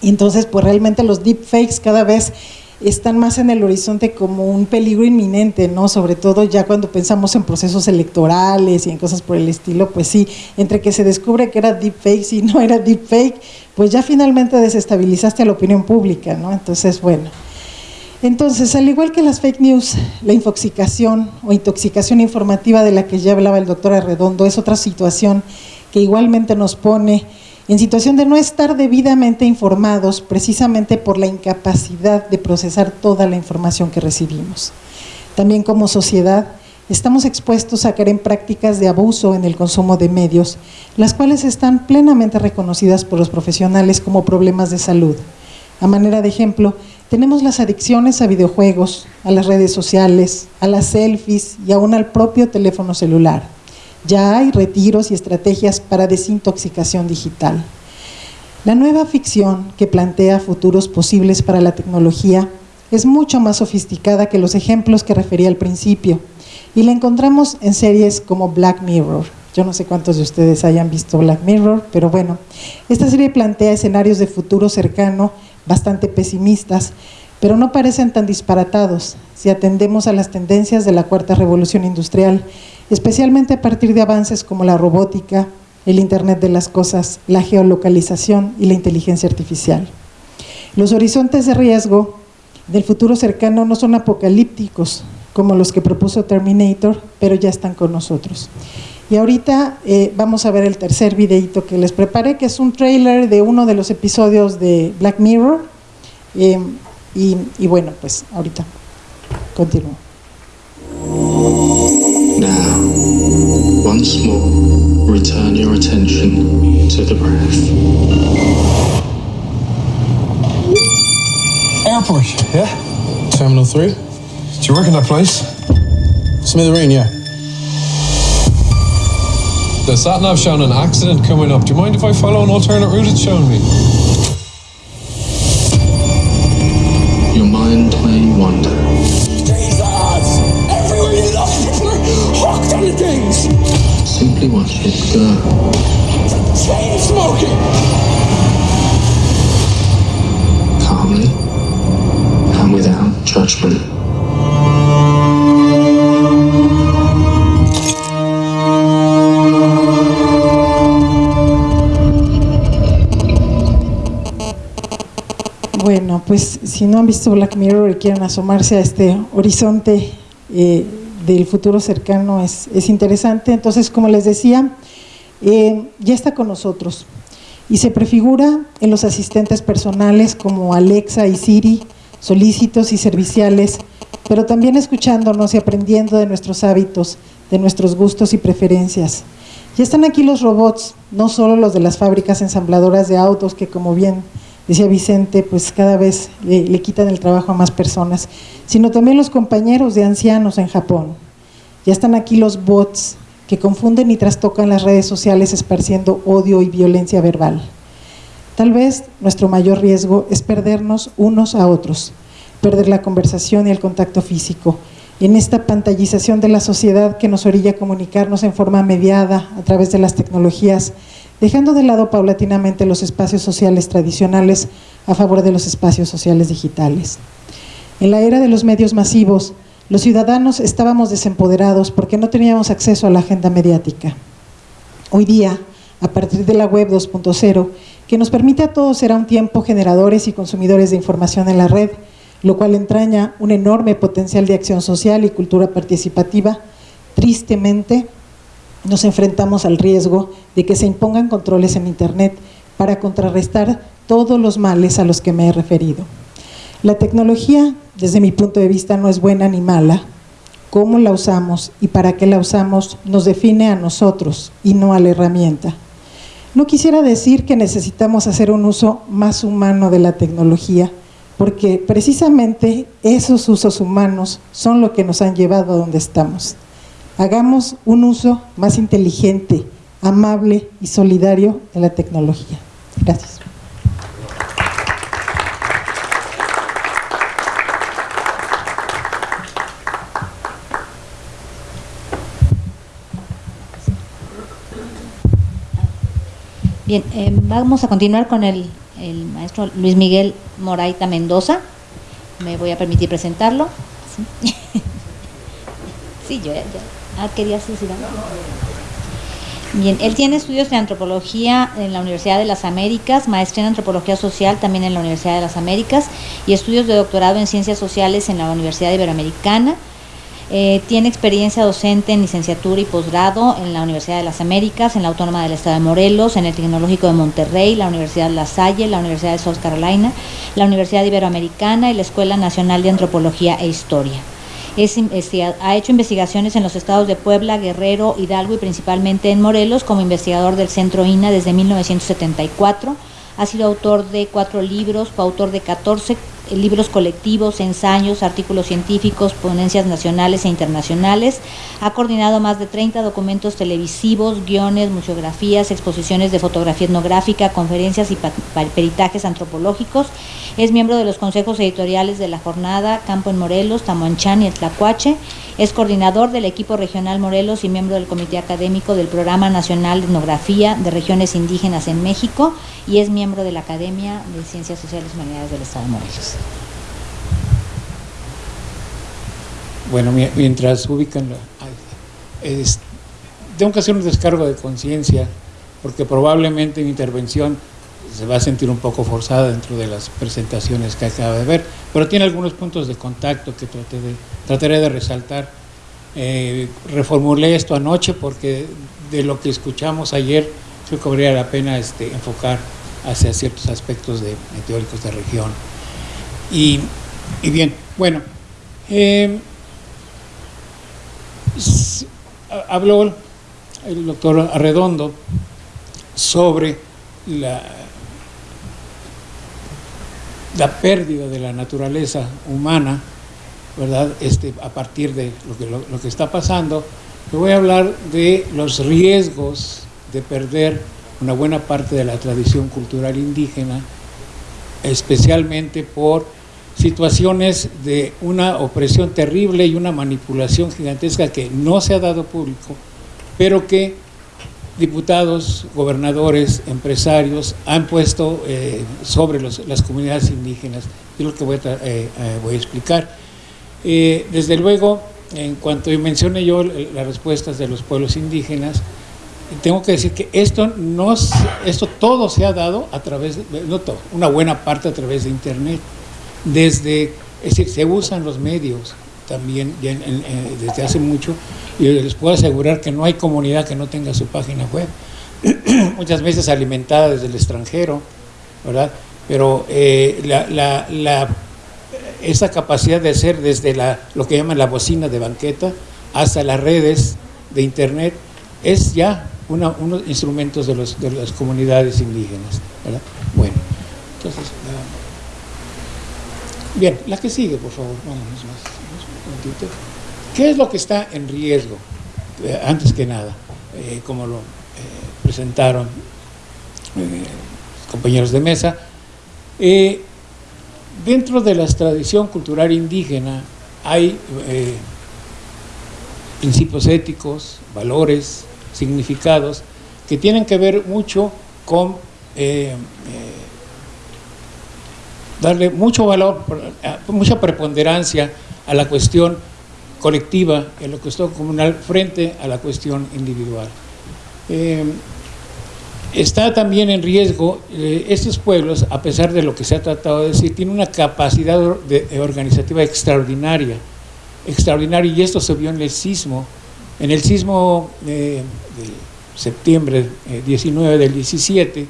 Y entonces, pues realmente los deepfakes cada vez están más en el horizonte como un peligro inminente, ¿no? Sobre todo ya cuando pensamos en procesos electorales y en cosas por el estilo, pues sí, entre que se descubre que era deepfake y no era deepfake, pues ya finalmente desestabilizaste a la opinión pública, ¿no? Entonces, bueno. Entonces, al igual que las fake news, la infoxicación o intoxicación informativa de la que ya hablaba el doctor Arredondo es otra situación que igualmente nos pone en situación de no estar debidamente informados precisamente por la incapacidad de procesar toda la información que recibimos. También como sociedad estamos expuestos a caer en prácticas de abuso en el consumo de medios, las cuales están plenamente reconocidas por los profesionales como problemas de salud. A manera de ejemplo, tenemos las adicciones a videojuegos, a las redes sociales, a las selfies y aún al propio teléfono celular ya hay retiros y estrategias para desintoxicación digital. La nueva ficción que plantea futuros posibles para la tecnología es mucho más sofisticada que los ejemplos que refería al principio y la encontramos en series como Black Mirror. Yo no sé cuántos de ustedes hayan visto Black Mirror, pero bueno, esta serie plantea escenarios de futuro cercano bastante pesimistas, pero no parecen tan disparatados si atendemos a las tendencias de la cuarta revolución industrial especialmente a partir de avances como la robótica, el Internet de las Cosas, la geolocalización y la inteligencia artificial. Los horizontes de riesgo del futuro cercano no son apocalípticos como los que propuso Terminator, pero ya están con nosotros. Y ahorita eh, vamos a ver el tercer videito que les preparé, que es un trailer de uno de los episodios de Black Mirror. Eh, y, y bueno, pues ahorita continúo. Now, once more, return your attention to the breath. Airport, yeah? Terminal 3. Do you work in that place? Smithereen, yeah. The sat nav showing an accident coming up. Do you mind if I follow an alternate route it's shown me? Pues si no han visto Black Mirror y quieren asomarse a este horizonte eh, del futuro cercano, es, es, interesante. Entonces, como les decía, eh, ya está con nosotros y se prefigura en los asistentes personales como Alexa y Siri, solícitos y serviciales, pero también escuchándonos y aprendiendo de nuestros hábitos, de nuestros gustos y preferencias. Ya están aquí los robots, no solo los de las fábricas ensambladoras de autos, que como bien decía Vicente, pues cada vez le, quitan el trabajo a más personas, sino también los compañeros de ancianos en Japón. Ya están aquí los bots que confunden y trastocan las redes sociales esparciendo odio y violencia verbal. Tal vez nuestro mayor riesgo es perdernos unos a otros, perder la conversación y el contacto físico, en esta pantallización de la sociedad que nos orilla a comunicarnos en forma mediada a través de las tecnologías, dejando de lado paulatinamente los espacios sociales tradicionales a favor de los espacios sociales digitales. En la era de los medios masivos, los ciudadanos estábamos desempoderados porque no teníamos acceso a la agenda mediática. Hoy día, a partir de la web 2.0, que nos permite a todos ser a un tiempo generadores y consumidores de información en la red, lo cual entraña un enorme potencial de acción social y cultura participativa, tristemente nos enfrentamos al riesgo de que se impongan controles en Internet para contrarrestar todos los males a los que me he referido. La tecnología, desde mi punto de vista, no es buena ni mala. Cómo la usamos y para qué la usamos nos define a nosotros y no a la herramienta. No quisiera decir que necesitamos hacer un uso más humano de la tecnología, porque precisamente esos usos humanos son lo que nos han llevado a donde estamos. Hagamos un uso más inteligente, amable y solidario de la tecnología. Gracias. Bien, eh, vamos a continuar con el, maestro Luis Miguel Moraita Mendoza. Me voy a permitir presentarlo. Sí, yo ya. Ah, querías decir algo. Bien, él tiene estudios de antropología en la Universidad de las Américas, maestría en antropología social también en la Universidad de las Américas y estudios de doctorado en ciencias sociales en la Universidad Iberoamericana. Eh, tiene experiencia docente en licenciatura y posgrado en la Universidad de las Américas, en la Autónoma del Estado de Morelos, en el Tecnológico de Monterrey, la Universidad La Salle, la Universidad de South Carolina, la Universidad Iberoamericana y la Escuela Nacional de Antropología e Historia. Es, es, ha hecho investigaciones en los estados de Puebla, Guerrero, Hidalgo y principalmente en Morelos como investigador del Centro INA desde 1974. Ha sido autor de cuatro libros, coautor de 14 libros colectivos, ensayos, artículos científicos, ponencias nacionales e internacionales. Ha coordinado más de 30 documentos televisivos, guiones, museografías, exposiciones de fotografía etnográfica, conferencias y peritajes antropológicos. Es miembro de los consejos editoriales de La Jornada, Campo en Morelos, Tamuanchán y el Tlacuache. Es coordinador del equipo regional Morelos y miembro del comité académico del Programa Nacional de Etnografía de Regiones Indígenas en México y es miembro de la Academia de Ciencias Sociales y Humanidades del Estado de Morelos. Bueno, mientras ubican, es, tengo que hacer un descargo de conciencia porque probablemente mi intervención se va a sentir un poco forzada dentro de las presentaciones que acaba de ver, pero tiene algunos puntos de contacto que traté de, trataré de resaltar. Eh, reformulé esto anoche porque de lo que escuchamos ayer creo que valdría la pena este, enfocar hacia ciertos aspectos de, teóricos de región. Y, y bien, bueno, eh, habló el doctor Arredondo sobre la, la pérdida de la naturaleza humana, ¿verdad? Este, a partir de lo que, lo, lo que está pasando, le voy a hablar de los riesgos de perder una buena parte de la tradición cultural indígena, especialmente por situaciones de una opresión terrible y una manipulación gigantesca que no se ha dado público, pero que diputados, gobernadores, empresarios han puesto eh, sobre las comunidades indígenas. Es lo que voy a, eh, eh, explicar. Desde luego, en cuanto mencioné yo las respuestas de los pueblos indígenas, tengo que decir que esto no esto todo se ha dado a través de, no todo, una buena parte a través de internet desde es decir se usan los medios también ya en, en, desde hace mucho y les puedo asegurar que no hay comunidad que no tenga su página web muchas veces alimentada desde el extranjero verdad pero eh, la, la, la, esa capacidad de hacer desde la, lo que llaman la bocina de banqueta hasta las redes de internet es ya una- unos instrumentos de, los, de las comunidades indígenas. ¿verdad? Bueno, entonces, bien, la que sigue, por favor, más, ¿Qué es lo que está en riesgo? Eh, antes que nada, eh, como lo eh, presentaron eh, compañeros de mesa, dentro de la tradición cultural indígena hay principios éticos, valores, significados que tienen que ver mucho con darle mucho valor, mucha preponderancia a la cuestión colectiva, a la cuestión comunal frente a la cuestión individual. Eh, está también en riesgo, eh, estos pueblos, a pesar de lo que se ha tratado de decir, tienen una capacidad organizativa extraordinaria, extraordinaria, y esto se vio en el sismo. En el sismo eh, de septiembre eh, 19 del 17,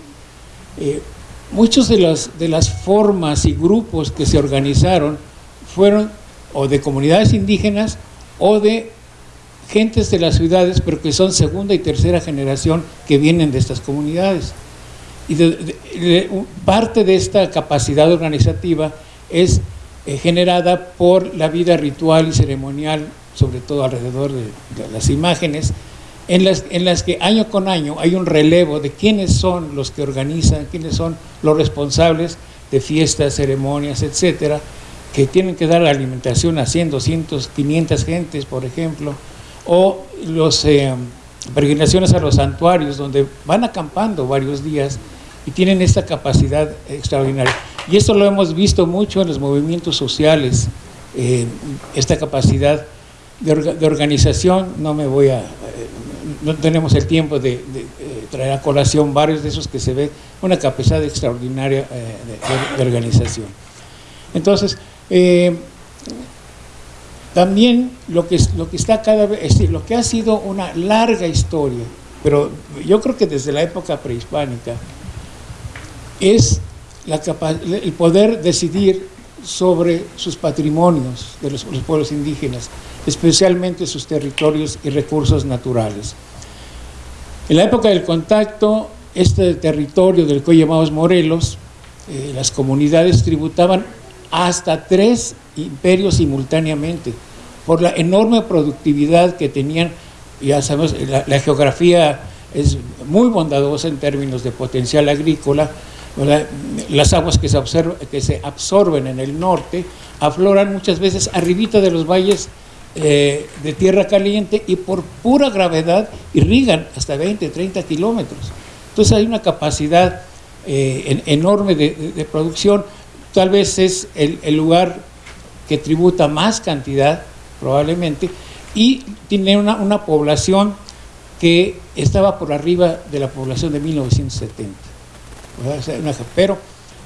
muchos de las, de las formas y grupos que se organizaron fueron o de comunidades indígenas o de gentes de las ciudades, pero que son segunda y tercera generación que vienen de estas comunidades. Y de- de- de- parte de esta capacidad organizativa es eh, generada por la vida ritual y ceremonial, sobre todo alrededor de, de las imágenes, en las, en las que año con año hay un relevo de quiénes son los que organizan, quiénes son los responsables de fiestas, ceremonias, etcétera, que tienen que dar alimentación a 100, 200, 500 gentes, por ejemplo, o los eh, peregrinaciones a los santuarios, donde van acampando varios días y tienen esta capacidad extraordinaria. Y esto lo hemos visto mucho en los movimientos sociales, eh, esta capacidad de organización, no me voy a, eh, no tenemos el tiempo de, eh, traer a colación varios de esos que se ve una capacidad extraordinaria eh, de, organización. Entonces, eh, también lo que, está cada vez, es decir, lo que ha sido una larga historia, pero yo creo que desde la época prehispánica, es el poder decidir sobre sus patrimonios de los pueblos indígenas, especialmente sus territorios y recursos naturales. En la época del contacto, este territorio del que hoy llamamos Morelos, eh, las comunidades tributaban hasta tres imperios simultáneamente por la enorme productividad que tenían. Ya sabemos, la, geografía es muy bondadosa en términos de potencial agrícola. Las aguas que se, observa- que se absorben en el norte afloran muchas veces arribita de los valles eh, de tierra caliente y por pura gravedad irrigan hasta 20, 30 kilómetros. Entonces hay una capacidad eh, en- enorme de, producción. Tal vez es el, lugar que tributa más cantidad, probablemente, y tiene una, una población que estaba por arriba de la población de 1970. ¿verdad? O sea, una- pero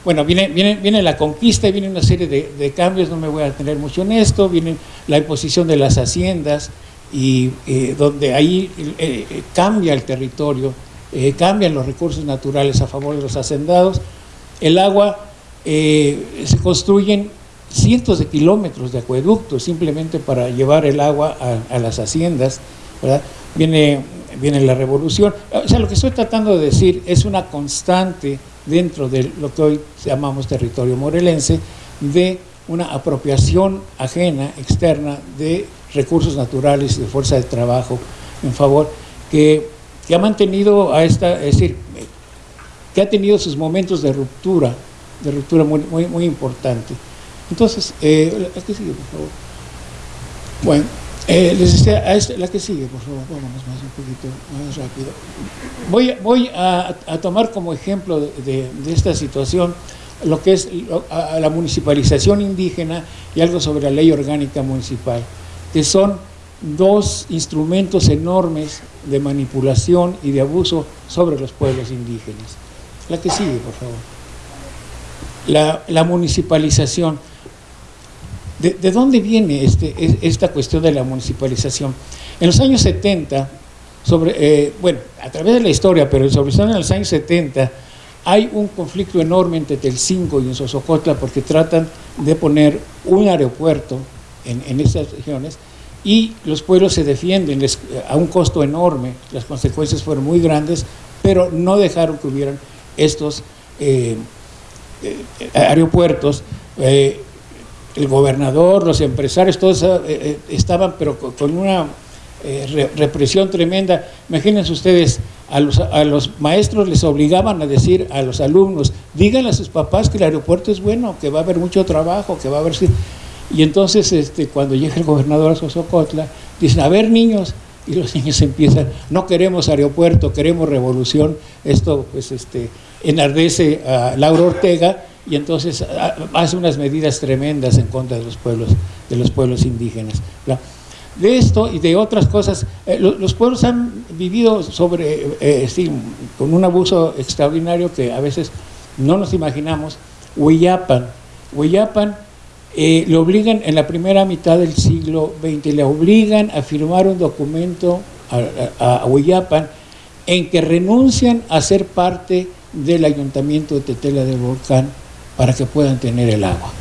bueno, viene, viene, viene la conquista y viene una serie de, cambios, no me voy a tener mucho en esto, viene la imposición de las haciendas y eh, donde ahí eh, eh, cambia el territorio, cambian los recursos naturales a favor de los hacendados, el agua, se construyen cientos de kilómetros de acueductos simplemente para llevar el agua a, las haciendas. Viene, viene la revolución. O sea, lo que estoy tratando de decir es una constante dentro de lo que hoy llamamos territorio morelense, de una apropiación ajena, externa, de recursos naturales y de fuerza de trabajo en favor, que, que ha mantenido a esta, es decir, que ha tenido sus momentos de ruptura, de ruptura muy, muy, muy importante. Entonces, eh, la que sigue, por favor. Bueno, eh, les decía, a esta- la que sigue, por favor, vámonos más un poquito más rápido. Voy, voy a, a tomar como ejemplo de, de- esta situación lo que es lo- a la municipalización indígena y algo sobre la ley orgánica municipal, que son dos instrumentos enormes de manipulación y de abuso sobre los pueblos indígenas. La que sigue, por favor. La, la municipalización. ¿De, de dónde viene este, es- esta cuestión de la municipalización? En los años 70, sobre, eh, bueno, a través de la historia, pero sobre todo en los años 70, hay un conflicto enorme entre Telcinco y en Sosocotla porque tratan de poner un aeropuerto en, en esas regiones y los pueblos se defienden a un costo enorme, las consecuencias fueron muy grandes, pero no dejaron que hubieran estos eh, eh, aeropuertos. El gobernador, los empresarios, todos eh, eh, estaban pero co- con una eh, re- represión tremenda. Imagínense ustedes, a los, maestros les obligaban a decir a los alumnos, díganle a sus papás que el aeropuerto es bueno, que va a haber mucho trabajo, que va a haber... si-". Y entonces este, cuando llega el gobernador a Sosocotla, dicen, a ver niños, y los niños empiezan, no queremos aeropuerto, queremos revolución. Esto pues este, enardece a Laura Ortega y entonces hace unas medidas tremendas en contra de los pueblos, de los pueblos indígenas. De esto y de otras cosas, eh, lo- los pueblos han vivido sobre, eh, sí, con un abuso extraordinario que a veces no nos imaginamos. Huillapan, Huillapan eh, le obligan en la primera mitad del siglo XX, le obligan a firmar un documento a, a, a Huillapan en que renuncian a ser parte del ayuntamiento de Tetela del Volcán para que puedan tener el agua.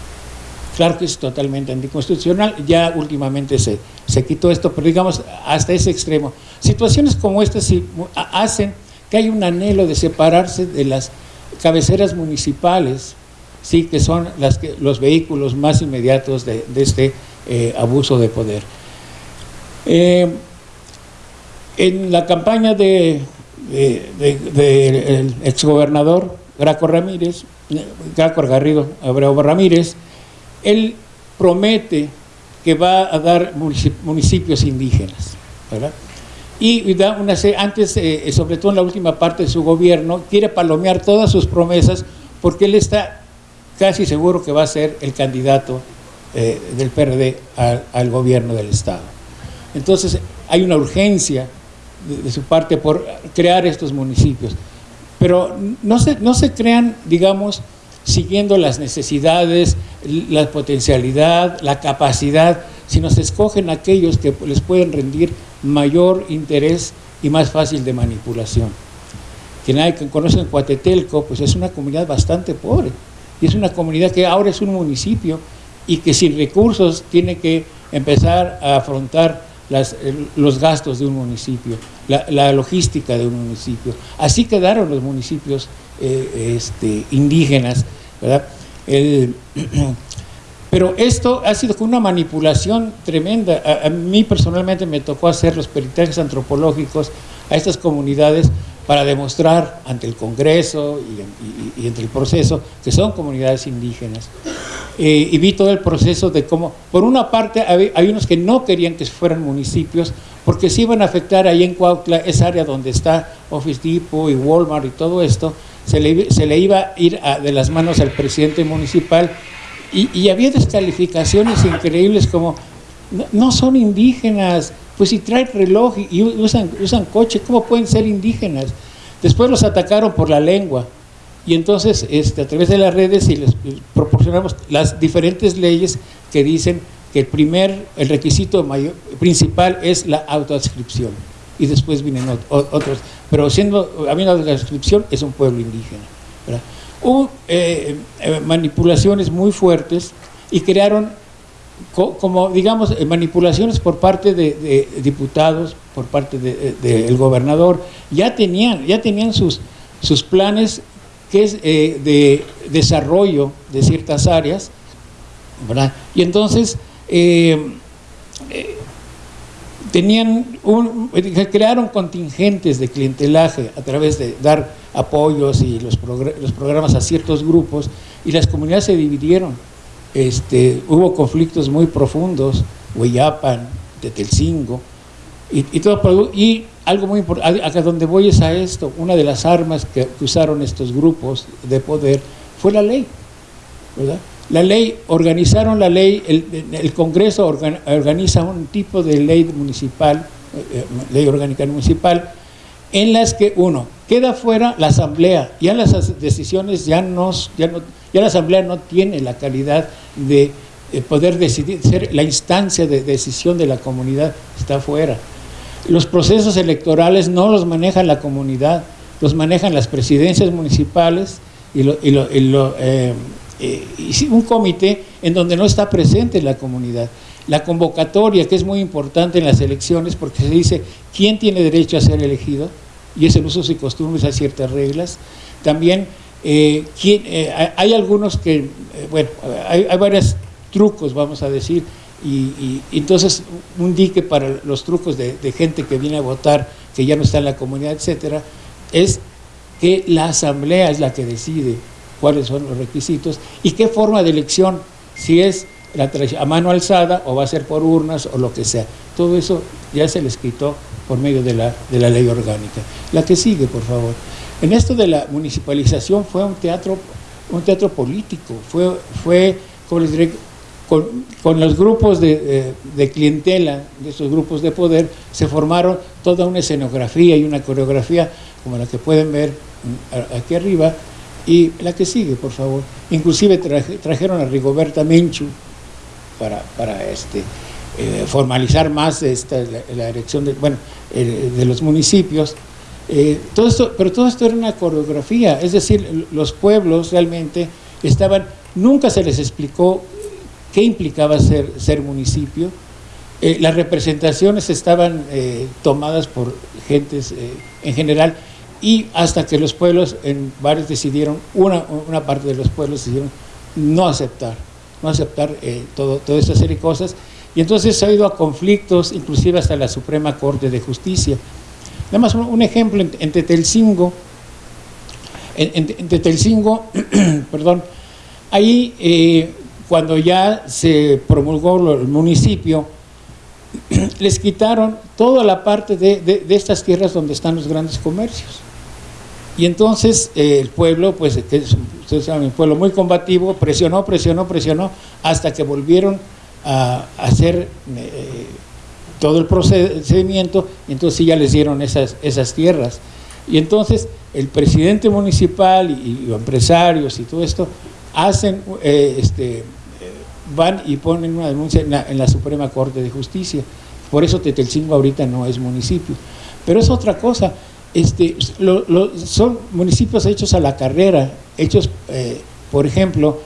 Claro que es totalmente anticonstitucional, ya últimamente se, se quitó esto, pero digamos hasta ese extremo. Situaciones como estas sí hacen que hay un anhelo de separarse de las cabeceras municipales, sí, que son las que, los vehículos más inmediatos de, este eh, abuso de poder. Eh, en la campaña de, de- de- del exgobernador Graco Ramírez, eh, Graco Garrido Abreu Ramírez, él promete que va a dar munici- municipios indígenas, ¿verdad? Y da una antes, eh, sobre todo en la última parte de su gobierno, quiere palomear todas sus promesas porque él está casi seguro que va a ser el candidato eh, del PRD al, gobierno del Estado. Entonces, hay una urgencia de su parte por crear estos municipios. Pero no se, no se crean, digamos, siguiendo las necesidades, la potencialidad, la capacidad, sino se escogen aquellos que les pueden rendir mayor interés y más fácil de manipulación. Quien conocen Coatetelco, pues es una comunidad bastante pobre y es una comunidad que ahora es un municipio y que sin recursos tiene que empezar a afrontar las, el- los gastos de un municipio, la, logística de un municipio. Así quedaron los municipios eh, este, indígenas, ¿verdad? Pero esto ha sido una manipulación tremenda. A, a mí personalmente me tocó hacer los peritajes antropológicos a estas comunidades para demostrar ante el Congreso y, y- y ante el proceso que son comunidades indígenas. Eh, y vi todo el proceso de cómo, por una parte, hay, hay unos que no querían que fueran municipios porque se iban a afectar ahí en Cuautla, esa área donde está Office Depot y Walmart y todo esto, se le, se le iba a ir a- de las manos al presidente municipal y, y había descalificaciones increíbles como, no, no son indígenas, pues si traen reloj y, usan, usan coche, ¿cómo pueden ser indígenas? Después los atacaron por la lengua y entonces este, a través de las redes y les proporcionamos las diferentes leyes que dicen que el primer, el requisito mayor, principal es la autoadscripción y después vienen otros, pero siendo, habiendo autoadscripción es un pueblo indígena. ¿verdad? Hubo eh, eh, manipulaciones muy fuertes y crearon como digamos eh, manipulaciones por parte de, de diputados, por parte del de, del gobernador, ya tenían, ya tenían sus, sus planes que es eh, de desarrollo de ciertas áreas. Y entonces eh, eh, tenían un, eh, crearon contingentes de clientelaje a través de dar apoyos y los programas a ciertos grupos y las comunidades se dividieron. Este, hubo conflictos muy profundos, Hueyapan, Tetelcingo, y, y todo y algo muy importante, a, a donde voy es a esto, una de las armas que, usaron estos grupos de poder fue la ley, ¿verdad? La ley, organizaron la ley, el, Congreso organ- organiza un tipo de ley municipal, eh, eh, ley orgánica municipal, en las que uno queda fuera la asamblea, ya las as- decisiones ya no, ya no, ya la asamblea no tiene la calidad de eh, poder decidir, ser la instancia de decisión de la comunidad, está fuera. Los procesos electorales no los maneja la comunidad, los manejan las presidencias municipales y, eh, eh, un comité en donde no está presente la comunidad. La convocatoria, que es muy importante en las elecciones, porque se dice quién tiene derecho a ser elegido, y es el uso y costumbres, hay ciertas reglas. También eh, quién, eh, hay- algunos que, eh, bueno, hay, hay varios trucos, vamos a decir, y, y- entonces un dique para los trucos de, gente que viene a votar, que ya no está en la comunidad, etcétera, es que la asamblea es la que decide cuáles son los requisitos y qué forma de elección, si es la a mano alzada o va a ser por urnas o lo que sea. Todo eso ya se les quitó por medio de la, de la ley orgánica. La que sigue, por favor. En esto de la municipalización fue un teatro, un teatro político, fue, fue como les diré, con, los grupos de, clientela, de esos grupos de poder, se formaron toda una escenografía y una coreografía, como la que pueden ver aquí arriba, y la que sigue, por favor. Inclusive traje- trajeron a Rigoberta Menchu para, para este, eh, formalizar más esta, la, la elección de, bueno, eh, de los municipios. Eh, todo esto, pero todo esto era una coreografía, es decir, los pueblos realmente estaban, nunca se les explicó qué implicaba ser, ser municipio. Eh, las representaciones estaban eh, tomadas por gentes en general y hasta que los pueblos, en varios decidieron, una, una parte de los pueblos decidieron no aceptar, no aceptar todo, toda esta serie de cosas. Y entonces se ha ido a conflictos, inclusive hasta la Suprema Corte de Justicia. Nada más un, ejemplo, en, en Tetelcingo, en, en- en Tetelcingo, perdón, ahí eh, cuando ya se promulgó el municipio, les quitaron toda la parte de, estas tierras donde están los grandes comercios. Y entonces eh, el pueblo, pues que es, un pueblo muy combativo, presionó, presionó, presionó, hasta que volvieron a, a eh, todo el procedimiento, entonces sí ya les dieron esas, esas tierras. Y entonces el presidente municipal y, y empresarios y todo esto hacen, eh, este, eh, van y ponen una denuncia en la, Suprema Corte de Justicia. Por eso Tetelcingo ahorita no es municipio. Pero es otra cosa. Este, lo- son municipios hechos a la carrera, hechos, eh, por ejemplo,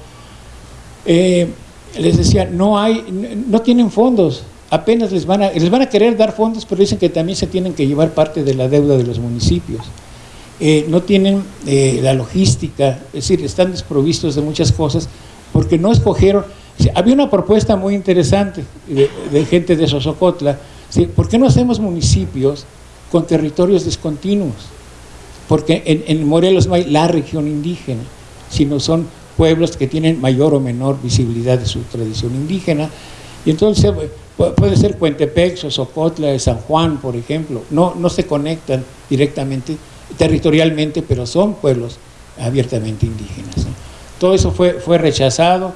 les decía, no hay, no tienen fondos, apenas les van a, les van a querer dar fondos, pero dicen que también se tienen que llevar parte de la deuda de los municipios. Eh, no tienen eh, la logística, es decir, están desprovistos de muchas cosas, porque no escogieron. Había una propuesta muy interesante de, gente de Sosocotla, sí, ¿por qué no hacemos municipios con territorios discontinuos? Porque en, en Morelos no hay la región indígena, sino son pueblos que tienen mayor o menor visibilidad de su tradición indígena. Y entonces puede ser Cuentepec, Sosocotla, San Juan, por ejemplo. No, no se conectan directamente, territorialmente, pero son pueblos abiertamente indígenas. Todo eso fue, fue rechazado.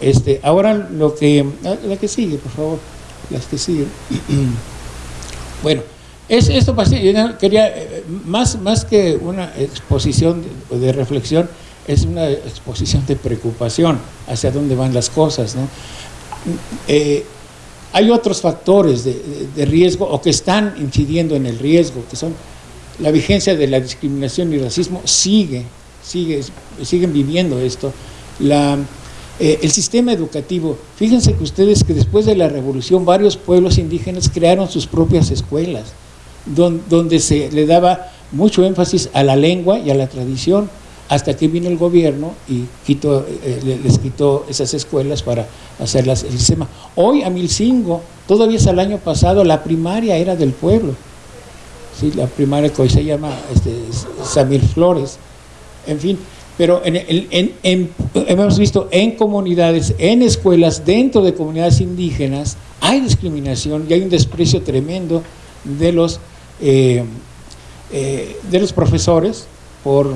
Este, ahora lo que, ah, la que sigue, por favor, las que siguen. Bueno, es, esto quería, eh, más, más que una exposición de, de reflexión, es una exposición de preocupación hacia dónde van las cosas. ¿no? Eh, hay otros factores de, de- riesgo o que están incidiendo en el riesgo, que son la vigencia de la discriminación y racismo sigue, sigue, siguen viviendo esto. La, eh, el sistema educativo, fíjense que ustedes que después de la revolución varios pueblos indígenas crearon sus propias escuelas, don- donde se le daba mucho énfasis a la lengua y a la tradición, hasta que vino el gobierno y quitó, eh, le- les quitó esas escuelas para hacerlas el sistema. Hoy a Milcingo, todavía es el año pasado, la primaria era del pueblo. Sí, la primaria que hoy se llama este, Samir Flores, en fin, pero en, en- hemos visto en comunidades, en escuelas, dentro de comunidades indígenas, hay discriminación y hay un desprecio tremendo de los, eh, eh, de los profesores por,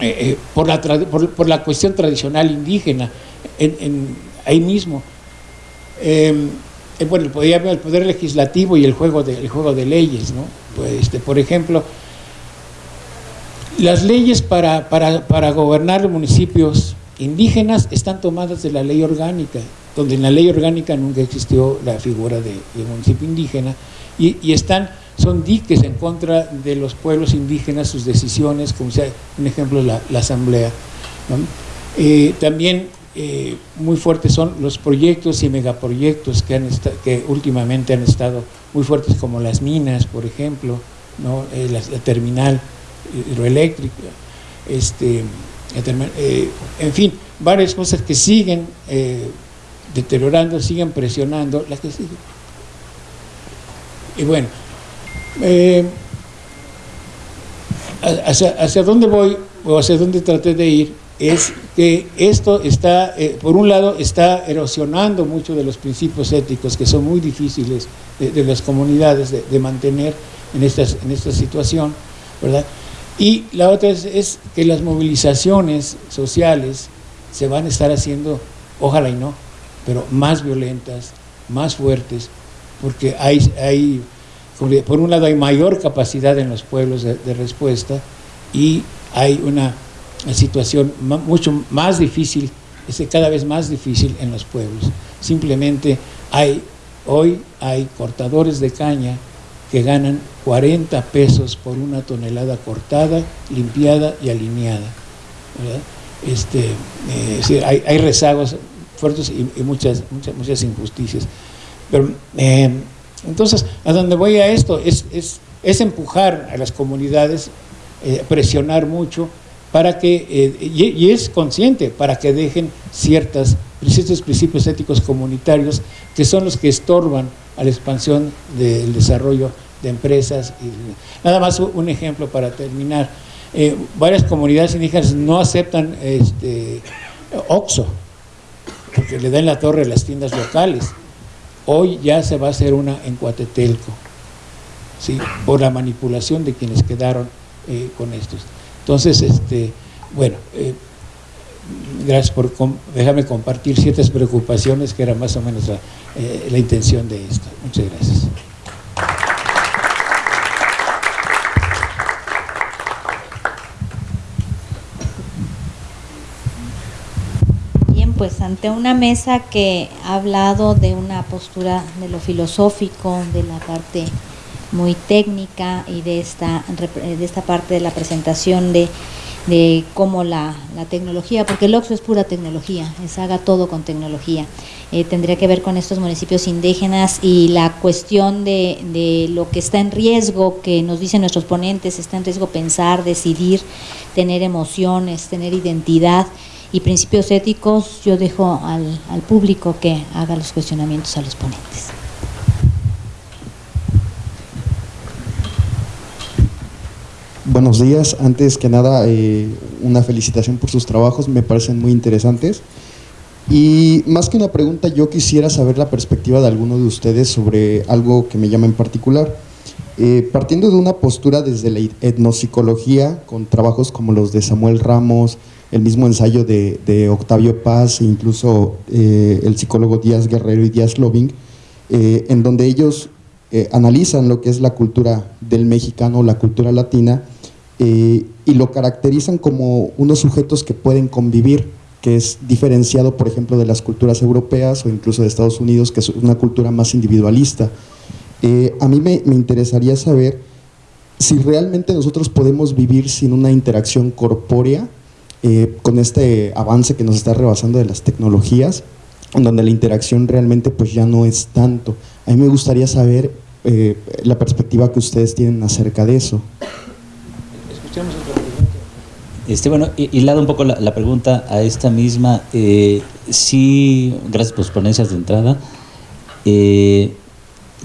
eh, eh, por, la, por, por la cuestión tradicional indígena, en, en- ahí mismo. Eh, eh, bueno, el poder, el poder legislativo y el juego de, el juego de leyes, ¿no? Pues, este, por ejemplo, las leyes para, para, para gobernar municipios indígenas están tomadas de la ley orgánica, donde en la ley orgánica nunca existió la figura de, de municipio indígena, y, y están, son diques en contra de los pueblos indígenas, sus decisiones, como sea, un ejemplo, la, la asamblea. Eh, también eh, muy fuertes son los proyectos y megaproyectos que, han que últimamente han estado muy fuertes, como las minas, por ejemplo, ¿no? Eh, la, terminal hidroeléctrica, este, en fin, varias cosas que siguen deteriorando, siguen presionando, las que siguen. Y bueno, eh, hacia, hacia dónde voy o hacia dónde traté de ir es que esto está, eh, por un lado, está erosionando mucho de los principios éticos que son muy difíciles de, las comunidades de, mantener en, estas, en esta situación, ¿verdad? Y la otra es, es que las movilizaciones sociales se van a estar haciendo, ojalá y no, pero más violentas, más fuertes, porque hay, hay por un lado hay mayor capacidad en los pueblos de, de respuesta y hay una situación mucho más difícil, es cada vez más difícil en los pueblos. Simplemente hay, hoy hay cortadores de caña que ganan 40 pesos por una tonelada cortada, limpiada y alineada. ¿verdad? Este, eh, es decir, hay, hay rezagos fuertes y, y muchas, muchas, muchas injusticias. Pero, eh, entonces, a donde voy a esto es, es, es empujar a las comunidades, eh, presionar mucho para que, eh, y, es consciente, para que dejen ciertas, ciertos principios éticos comunitarios que son los que estorban a la expansión del desarrollo de empresas. Y, nada más un ejemplo para terminar. Eh, varias comunidades indígenas no aceptan este, OXO, porque le dan la torre a las tiendas locales. Hoy ya se va a hacer una en Coatetelco, ¿sí? por la manipulación de quienes quedaron eh, con estos. Entonces, este, bueno, eh, gracias por dejarme compartir ciertas preocupaciones que era más o menos la, eh, la intención de esto. Muchas gracias. Pues ante una mesa que ha hablado de una postura de lo filosófico, de la parte muy técnica y de esta, de esta parte de la presentación de, de cómo la, la tecnología, porque el OXXO es pura tecnología, es haga todo con tecnología, eh, tendría que ver con estos municipios indígenas y la cuestión de, de lo que está en riesgo, que nos dicen nuestros ponentes, está en riesgo pensar, decidir, tener emociones, tener identidad y principios éticos, yo dejo al, al público que haga los cuestionamientos a los ponentes. Buenos días. Antes que nada, eh, una felicitación por sus trabajos, me parecen muy interesantes. Y más que una pregunta, yo quisiera saber la perspectiva de alguno de ustedes sobre algo que me llama en particular. Eh, partiendo de una postura desde la etnopsicología, con trabajos como los de Samuel Ramos, el mismo ensayo de, Octavio Paz e incluso eh, el psicólogo Díaz Guerrero y Díaz Loving, eh, en donde ellos eh, analizan lo que es la cultura del mexicano, la cultura latina, y lo caracterizan como unos sujetos que pueden convivir, que es diferenciado, por ejemplo, de las culturas europeas o incluso de Estados Unidos, que es una cultura más individualista. A mí me, me interesaría saber si realmente nosotros podemos vivir sin una interacción corpórea eh, con este avance que nos está rebasando de las tecnologías, en donde la interacción realmente pues ya no es tanto. A mí me gustaría saber eh, la perspectiva que ustedes tienen acerca de eso. Escuchemos otra pregunta. Este, bueno, hi- hilado un poco la, la pregunta a esta misma, eh, sí, gracias por sus ponencias de entrada. Eh,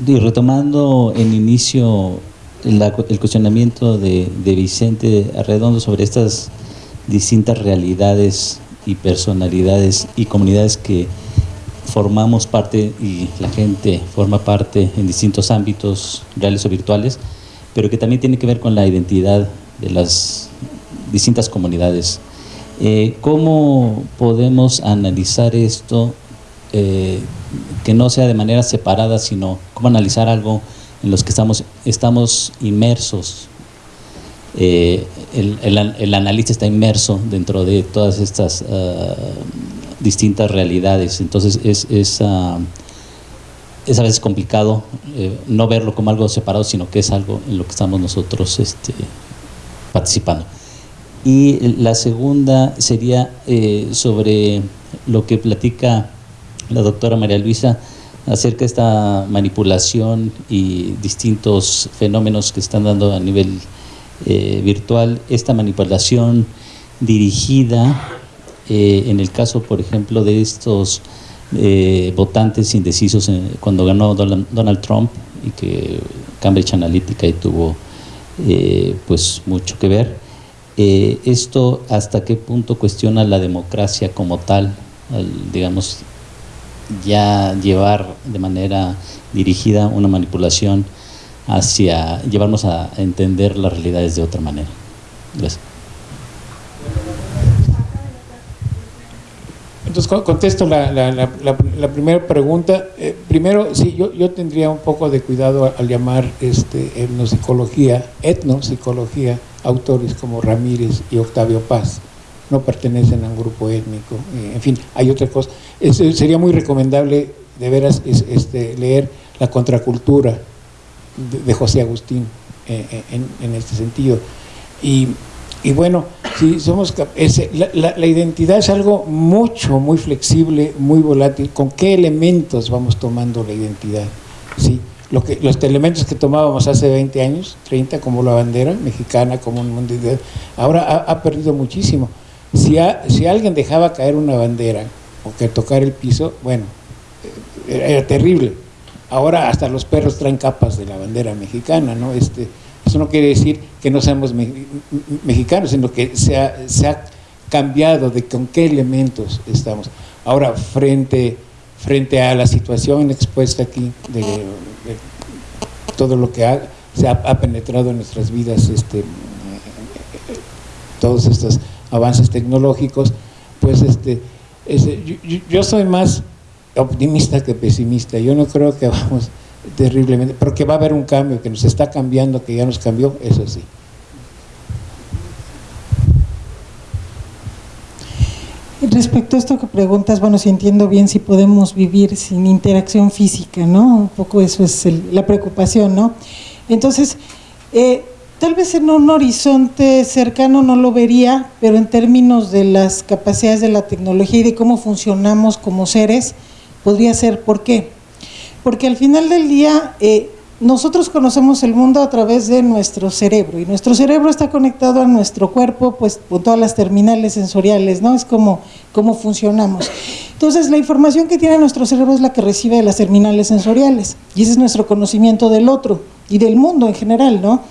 y retomando en inicio la el cuestionamiento de, de Vicente Arredondo sobre estas distintas realidades y personalidades y comunidades que formamos parte y la gente forma parte en distintos ámbitos reales o virtuales, pero que también tiene que ver con la identidad de las distintas comunidades. Eh, ¿Cómo podemos analizar esto eh, que no sea de manera separada, sino cómo analizar algo en los que estamos, estamos inmersos? Eh, el, el- el analista está inmerso dentro de todas estas ah, distintas realidades, entonces es, es, ah, a veces complicado eh, no verlo como algo separado, sino que es algo en lo que estamos nosotros este, participando. Y la segunda sería eh, sobre lo que platica la doctora María Luisa acerca de esta manipulación y distintos fenómenos que están dando a nivel eh, virtual, esta manipulación dirigida, eh, en el caso, por ejemplo, de estos eh, votantes indecisos cuando ganó Donald, Trump y que Cambridge Analytica ahí tuvo pues mucho que ver. Esto hasta qué punto cuestiona la democracia como tal, al, digamos, ya llevar de manera dirigida una manipulación hacia llevarnos a entender las realidades de otra manera. Gracias. Entonces co- contesto la, primera pregunta. Eh, primero, sí, yo, yo tendría un poco de cuidado al llamar este, etnopsicología, etnopsicología, autores como Ramírez y Octavio Paz. No pertenecen a un grupo étnico. eh, en fin, hay otra cosa. Es- sería muy recomendable, de veras, es- este, leer La contracultura de, José Agustín eh, eh, en, este sentido. Y, y bueno, si somos la, la- la identidad es algo mucho, muy flexible, muy volátil. ¿Con qué elementos vamos tomando la identidad? ¿Sí? Lo que, los elementos que tomábamos hace 20 años, 30, como la bandera mexicana, como un mundo de- ahora ha, ha perdido muchísimo. Si, ha- si alguien dejaba caer una bandera o que tocar el piso, bueno, eh, era terrible. Ahora hasta los perros traen capas de la bandera mexicana, ¿no? Este, eso no quiere decir que no seamos me- me- mexicanos, sino que se ha, se ha cambiado de con qué elementos estamos. Ahora, frente, frente a la situación expuesta aquí, de, todo lo que ha, se ha, penetrado en nuestras vidas, este, todos estos avances tecnológicos, pues este, yo soy más optimista que pesimista. Yo no creo que vamos terriblemente, pero que va a haber un cambio, que nos está cambiando, que ya nos cambió, eso sí. Respecto a esto que preguntas, bueno, si entiendo bien si podemos vivir sin interacción física, ¿no? Un poco eso es el- la preocupación, ¿no? Entonces, eh, tal vez en un horizonte cercano no lo vería, pero en términos de las capacidades de la tecnología y de cómo funcionamos como seres, podría ser, ¿por qué? Porque al final del día, eh, nosotros conocemos el mundo a través de nuestro cerebro y nuestro cerebro está conectado a nuestro cuerpo, pues con todas las terminales sensoriales, ¿no? Es como cómo funcionamos. Entonces, la información que tiene nuestro cerebro es la que recibe de las terminales sensoriales y ese es nuestro conocimiento del otro y del mundo en general, ¿no?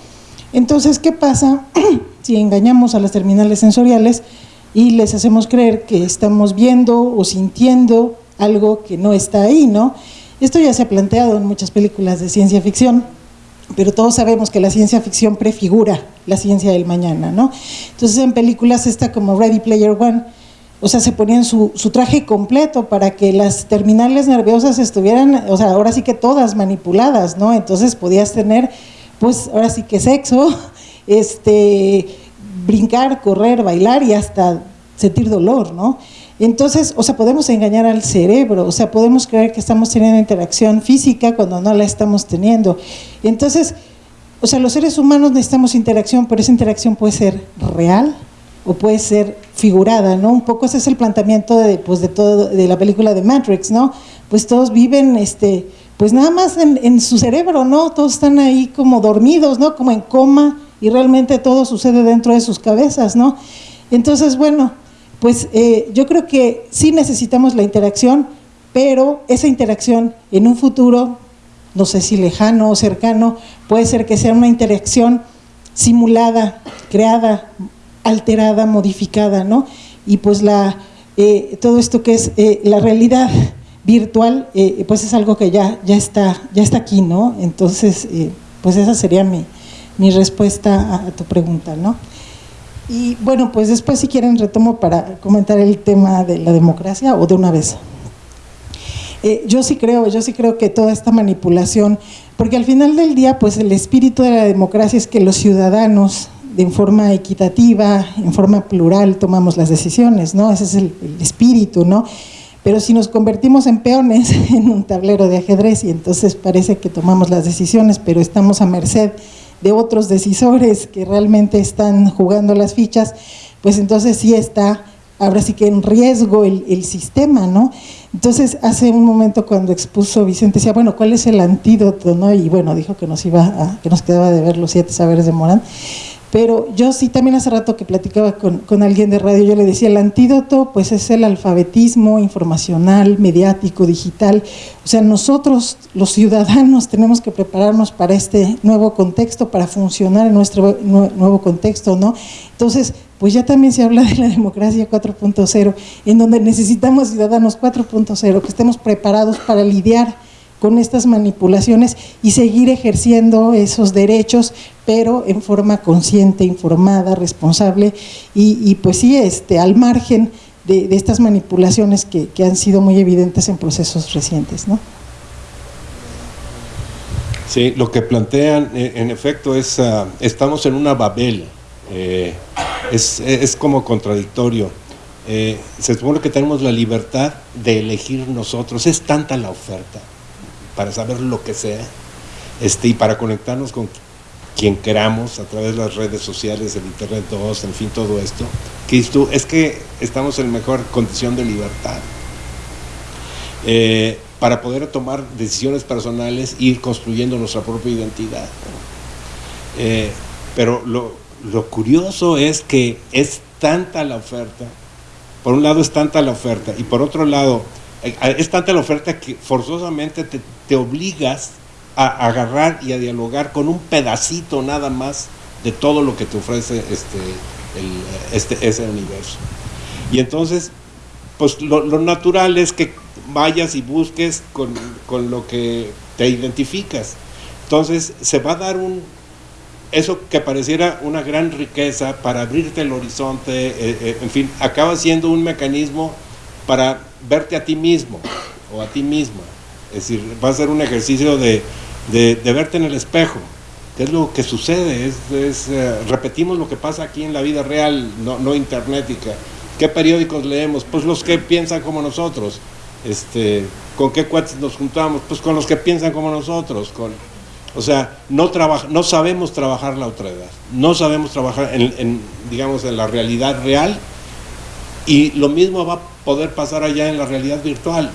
Entonces, ¿qué pasa si engañamos a las terminales sensoriales y les hacemos creer que estamos viendo o sintiendo algo que no está ahí, ¿no? Esto ya se ha planteado en muchas películas de ciencia ficción, pero todos sabemos que la ciencia ficción prefigura la ciencia del mañana, ¿no? Entonces en películas esta como Ready Player One, o sea, se ponían su, su traje completo para que las terminales nerviosas estuvieran, o sea, ahora sí que todas manipuladas, ¿no? Entonces podías tener, pues ahora sí que sexo, este, brincar, correr, bailar y hasta sentir dolor, ¿no? Entonces, o sea, podemos engañar al cerebro, o sea, podemos creer que estamos teniendo interacción física cuando no la estamos teniendo. Entonces, o sea, los seres humanos necesitamos interacción, pero esa interacción puede ser real o puede ser figurada, ¿no? Un poco ese es el planteamiento de, pues, de, todo, de la película de Matrix, ¿no? Pues todos viven, este, pues nada más en, en su cerebro, ¿no? Todos están ahí como dormidos, ¿no? Como en coma y realmente todo sucede dentro de sus cabezas, ¿no? Entonces, bueno, pues eh, yo creo que sí necesitamos la interacción, pero esa interacción en un futuro, no sé si lejano o cercano, puede ser que sea una interacción simulada, creada, alterada, modificada, ¿no? Y pues la, eh, todo esto que es eh, la realidad virtual, eh, pues es algo que ya, ya, está, ya está aquí, ¿no? Entonces, eh, pues esa sería mi, mi respuesta a, a tu pregunta, ¿no? Y bueno, pues después si quieren retomo para comentar el tema de la democracia o de una vez. Eh, yo sí creo, yo sí creo que toda esta manipulación, porque al final del día, pues el espíritu de la democracia es que los ciudadanos, de forma equitativa, en forma plural, tomamos las decisiones, ¿no? Ese es el, el espíritu, ¿no? Pero si nos convertimos en peones en un tablero de ajedrez y entonces parece que tomamos las decisiones, pero estamos a merced de otros decisores que realmente están jugando las fichas, pues entonces sí está, ahora sí que en riesgo el, el sistema, ¿no? Entonces, hace un momento cuando expuso Vicente, decía, bueno, ¿cuál es el antídoto? ¿no? Y bueno, dijo que nos, iba a, que nos quedaba de ver los siete saberes de Morán. Pero yo sí, también hace rato que platicaba con, alguien de radio, yo le decía, el antídoto pues es el alfabetismo informacional, mediático, digital. O sea, nosotros los ciudadanos tenemos que prepararnos para este nuevo contexto, para funcionar en nuestro nuevo contexto, ¿no? Entonces, pues ya también se habla de la democracia 4.0, en donde necesitamos ciudadanos 4.0, que estemos preparados para lidiar con estas manipulaciones y seguir ejerciendo esos derechos, pero en forma consciente, informada, responsable y, pues sí, este, al margen de, estas manipulaciones que, que, han sido muy evidentes en procesos recientes. ¿no? Sí, lo que plantean en efecto es, uh, estamos en una Babel, eh, es, es, como contradictorio. Eh, se supone que tenemos la libertad de elegir nosotros, es tanta la oferta para saber lo que sea este, y para conectarnos con quien queramos a través de las redes sociales, el internet 2, en fin, todo esto, que es que estamos en mejor condición de libertad eh, para poder tomar decisiones personales e ir construyendo nuestra propia identidad. Eh, pero lo, lo curioso es que es tanta la oferta, por un lado es tanta la oferta y por otro lado es tanta la oferta que forzosamente te, te obligas a agarrar y a dialogar con un pedacito nada más de todo lo que te ofrece este, el, este, ese universo. Y entonces, pues lo, lo, natural es que vayas y busques con, con, lo que te identificas. Entonces se va a dar un, eso que pareciera una gran riqueza para abrirte el horizonte, eh, eh, en fin, acaba siendo un mecanismo para verte a ti mismo o a ti misma. Es decir, va a ser un ejercicio de, de, de verte en el espejo, que es lo que sucede, es, es eh, repetimos lo que pasa aquí en la vida real, no, no internetica. ¿Qué periódicos leemos? Pues los que piensan como nosotros. Este, ¿Con qué cuates nos juntamos? Pues con los que piensan como nosotros. Con, o sea, no, trabaja, no sabemos trabajar la otra edad, no sabemos trabajar en, en, digamos, en la realidad real y lo mismo va a poder pasar allá en la realidad virtual.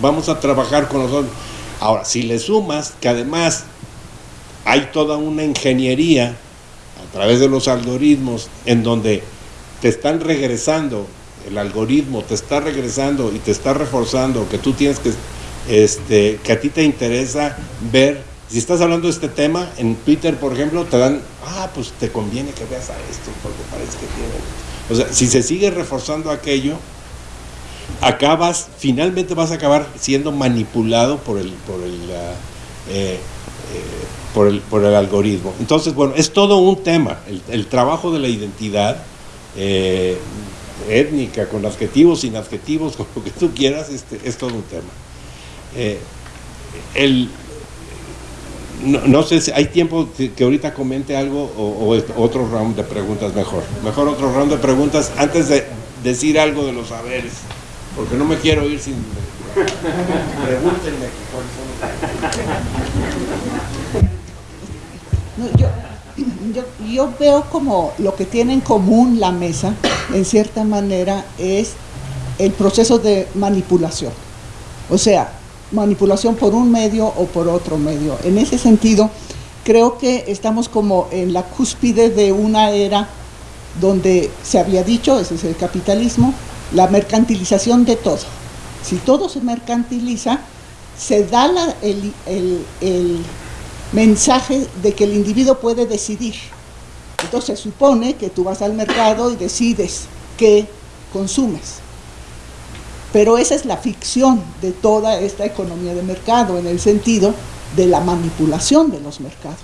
Vamos a trabajar con nosotros. Ahora, si le sumas que además hay toda una ingeniería a través de los algoritmos en donde te están regresando, el algoritmo te está regresando y te está reforzando que tú tienes que, este, que a ti te interesa ver, si estás hablando de este tema, en Twitter, por ejemplo, te dan, ah, pues te conviene que veas a esto, porque parece que tiene. O sea, si se sigue reforzando aquello, acabas, finalmente vas a acabar siendo manipulado por el, por el, uh, eh, eh, por el, por el algoritmo. Entonces, bueno, es todo un tema, el, el trabajo de la identidad eh, étnica, con adjetivos, sin adjetivos, con lo que tú quieras, este, es todo un tema. El, no, no, sé si hay tiempo que ahorita comente algo o, o, otro round de preguntas mejor. Mejor otro round de preguntas antes de decir algo de los saberes, porque no me quiero ir sin... Pregúntenme no, yo, yo, yo veo como lo que tiene en común la mesa, en cierta manera, es el proceso de manipulación. O sea, manipulación por un medio o por otro medio. En ese sentido, creo que estamos como en la cúspide de una era donde se había dicho, ese es el capitalismo, la mercantilización de todo. Si todo se mercantiliza, se da la, el, el, mensaje de que el individuo puede decidir. Entonces se supone que tú vas al mercado y decides qué consumes. Pero esa es la ficción de toda esta economía de mercado, en el sentido de la manipulación de los mercados.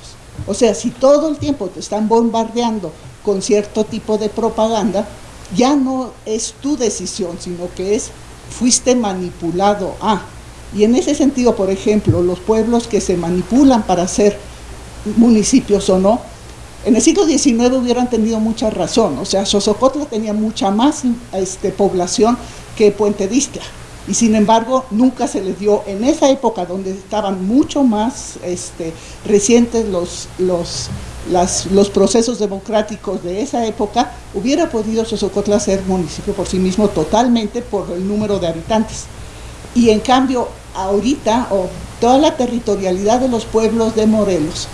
O sea, si todo el tiempo te están bombardeando con cierto tipo de propaganda, ya no es tu decisión, sino que es, fuiste manipulado a. Y en ese sentido, por ejemplo, los pueblos que se manipulan para ser municipios o no, en el siglo XIX hubieran tenido mucha razón, o sea, Sosocotla tenía mucha más este, población que Puente Vista. Y sin embargo, nunca se les dio, en esa época donde estaban mucho más este, recientes los, los los procesos democráticos de esa época, hubiera podido Sosocotla ser municipio por sí mismo totalmente por el número de habitantes. Y en cambio, ahorita, toda la territorialidad de los pueblos de Morelos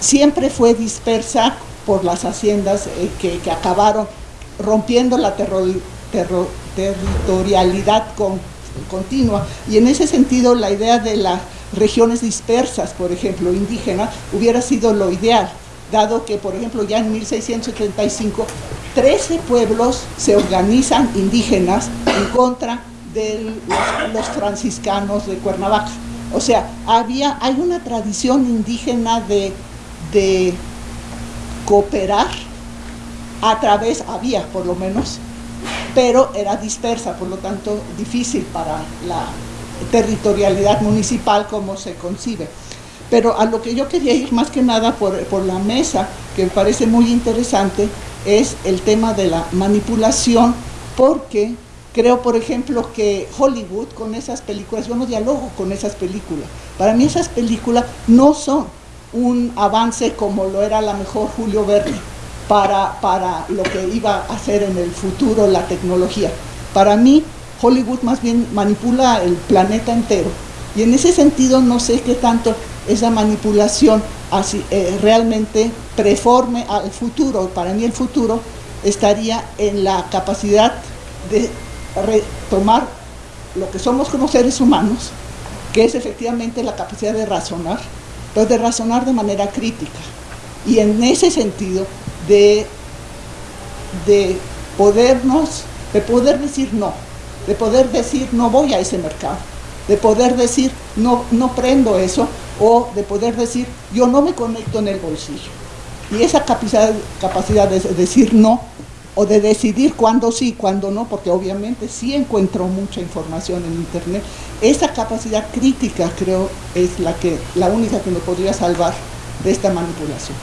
siempre fue dispersa por las haciendas eh, que, acabaron rompiendo la terror, territorialidad con, continua. Y en ese sentido, la idea de las regiones dispersas, por ejemplo, indígenas, hubiera sido lo ideal, dado que, por ejemplo, ya en 1635, 13 pueblos se organizan indígenas en contra de los, los franciscanos de Cuernavaca. O sea, había, hay una tradición indígena de, de cooperar a través, había por lo menos, pero era dispersa, por lo tanto difícil para la territorialidad municipal como se concibe. Pero a lo que yo quería ir más que nada por, por la mesa, que me parece muy interesante, es el tema de la manipulación, porque creo, por ejemplo, que Hollywood con esas películas, yo no dialogo con esas películas. Para mí esas películas no son un avance como lo era a lo mejor Julio Verne para, para lo que iba a hacer en el futuro la tecnología. Para mí, Hollywood más bien manipula el planeta entero. Y en ese sentido no sé qué tanto esa manipulación así, eh, realmente preforme al futuro. Para mí el futuro estaría en la capacidad de retomar lo que somos como seres humanos, que es efectivamente la capacidad de razonar, pero de razonar de manera crítica. Y en ese sentido, de, de podernos, de poder decir no, de poder decir no voy a ese mercado, de poder decir no, no prendo eso, o de poder decir yo no me conecto en el bolsillo. Y esa capacidad, capacidad de decir no, o de decidir cuándo sí, cuándo no, porque obviamente sí encuentro mucha información en internet, esa capacidad crítica creo es la, que, la única que me podría salvar de esta manipulación.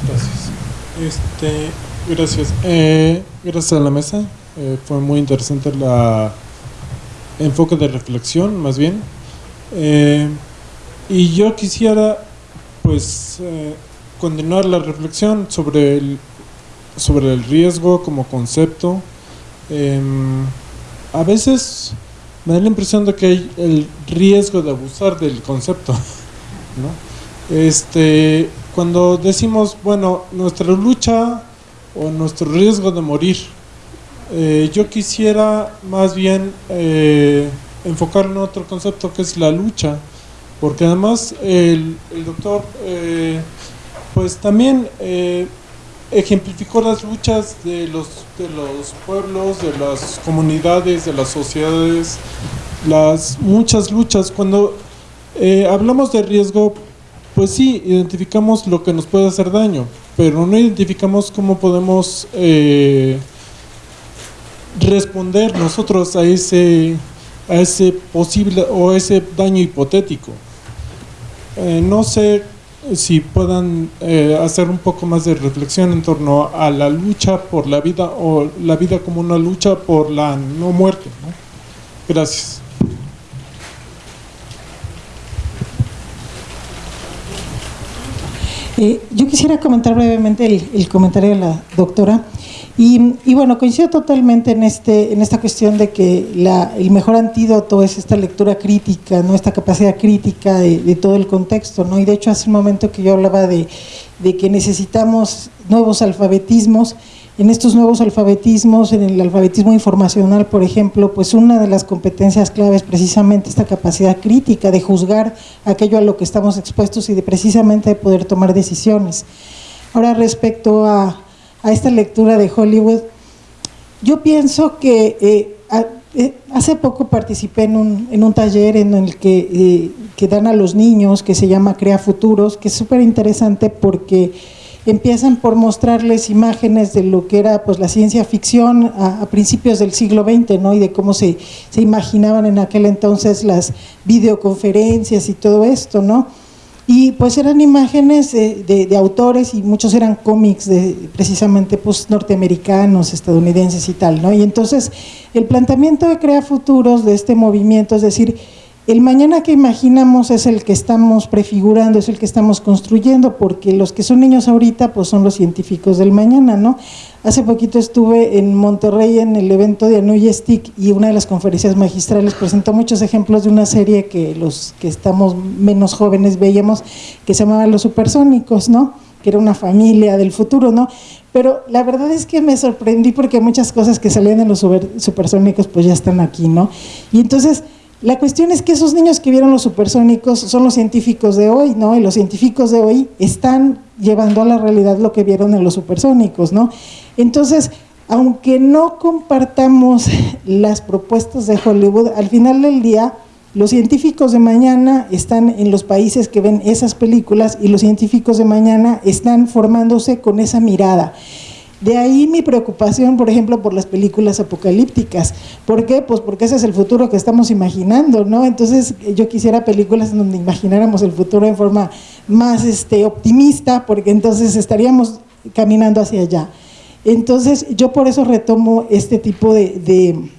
Gracias. Este, gracias. Eh, gracias a la mesa. Eh, fue muy interesante la enfoque de reflexión, más bien. Eh, y yo quisiera, pues, eh, continuar la reflexión sobre el, sobre el riesgo como concepto. Em, a veces me da la impresión de que hay el riesgo de abusar del concepto. ¿no? Este, cuando decimos, bueno, nuestra lucha o nuestro riesgo de morir, eh, yo quisiera más bien eh, enfocar en otro concepto que es la lucha, porque además el, doctor eh, pues también ejemplificó las luchas de los, de los pueblos, de las comunidades, de las sociedades, las muchas luchas. Cuando hablamos de riesgo, pues sí, identificamos lo que nos puede hacer daño, pero no identificamos cómo podemos eh, responder nosotros a ese, a ese posible o ese daño hipotético. Eh, no sé si puedan eh, hacer un poco más de reflexión en torno a la lucha por la vida o la vida como una lucha por la no muerte. Gracias. Eh, yo quisiera comentar brevemente el, comentario de la doctora. Y, bueno, coincido totalmente en, este, en esta cuestión de que la, el mejor antídoto es esta lectura crítica, ¿no? esta capacidad crítica de, todo el contexto. ¿no? Y de hecho, hace un momento que yo hablaba de que necesitamos nuevos alfabetismos, en estos nuevos alfabetismos, en el alfabetismo informacional, por ejemplo, pues una de las competencias claves precisamente esta capacidad crítica de juzgar aquello a lo que estamos expuestos y de precisamente poder tomar decisiones. Ahora, respecto a, a esta lectura de Hollywood, yo pienso que eh, eh, hace poco participé en un, en un taller en el que, eh, que dan a los niños, que se llama Crea Futuros, que es súper interesante porque empiezan por mostrarles imágenes de lo que era pues la ciencia ficción a, principios del siglo XX, ¿no? Y de cómo se, se, imaginaban en aquel entonces las videoconferencias y todo esto, ¿no? Y pues eran imágenes de, de, de autores y muchos eran cómics de precisamente pues norteamericanos, estadounidenses y tal, ¿no? Y entonces el planteamiento de Crea Futuros de este movimiento, es decir, El mañana que imaginamos es el que estamos prefigurando, es el que estamos construyendo, porque los que son niños ahorita pues son los científicos del mañana, ¿no? Hace poquito estuve en Monterrey en el evento de Anuy Stick y una de las conferencias magistrales presentó muchos ejemplos de una serie que los que estamos menos jóvenes veíamos que se llamaba Los Supersónicos, ¿no? Que era una familia del futuro, ¿no? Pero la verdad es que me sorprendí porque muchas cosas que salían en los super- supersónicos pues ya están aquí, ¿no? Y entonces la cuestión es que esos niños que vieron los supersónicos son los científicos de hoy, ¿no? Y los científicos de hoy están llevando a la realidad lo que vieron en los supersónicos, ¿no? Entonces, aunque no compartamos las propuestas de Hollywood, al final del día, los científicos de mañana están en los países que ven esas películas y los científicos de mañana están formándose con esa mirada. De ahí mi preocupación, por ejemplo, por las películas apocalípticas. ¿Por qué? Pues porque ese es el futuro que estamos imaginando, ¿no? Entonces yo quisiera películas en donde imagináramos el futuro en forma más este, optimista, porque entonces estaríamos caminando hacia allá. Entonces yo por eso retomo este tipo de, de,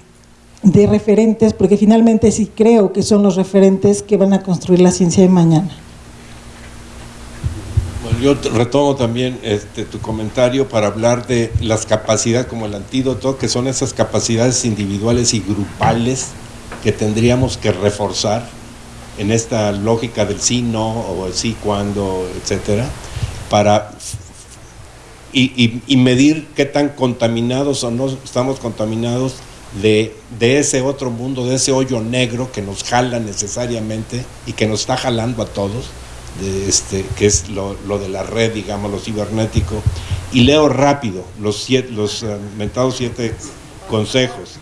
de referentes, porque finalmente sí creo que son los referentes que van a construir la ciencia de mañana. Yo retomo también este, tu comentario para hablar de las capacidades como el antídoto, que son esas capacidades individuales y grupales que tendríamos que reforzar en esta lógica del sí, no, o el sí, cuándo, etcétera, para y- y medir qué tan contaminados o no estamos contaminados de, de ese otro mundo, de ese hoyo negro que nos jala necesariamente y que nos está jalando a todos, de este, que es lo, de la red, digamos, lo cibernético. Y leo rápido los, siete, los eh, mentados siete consejos.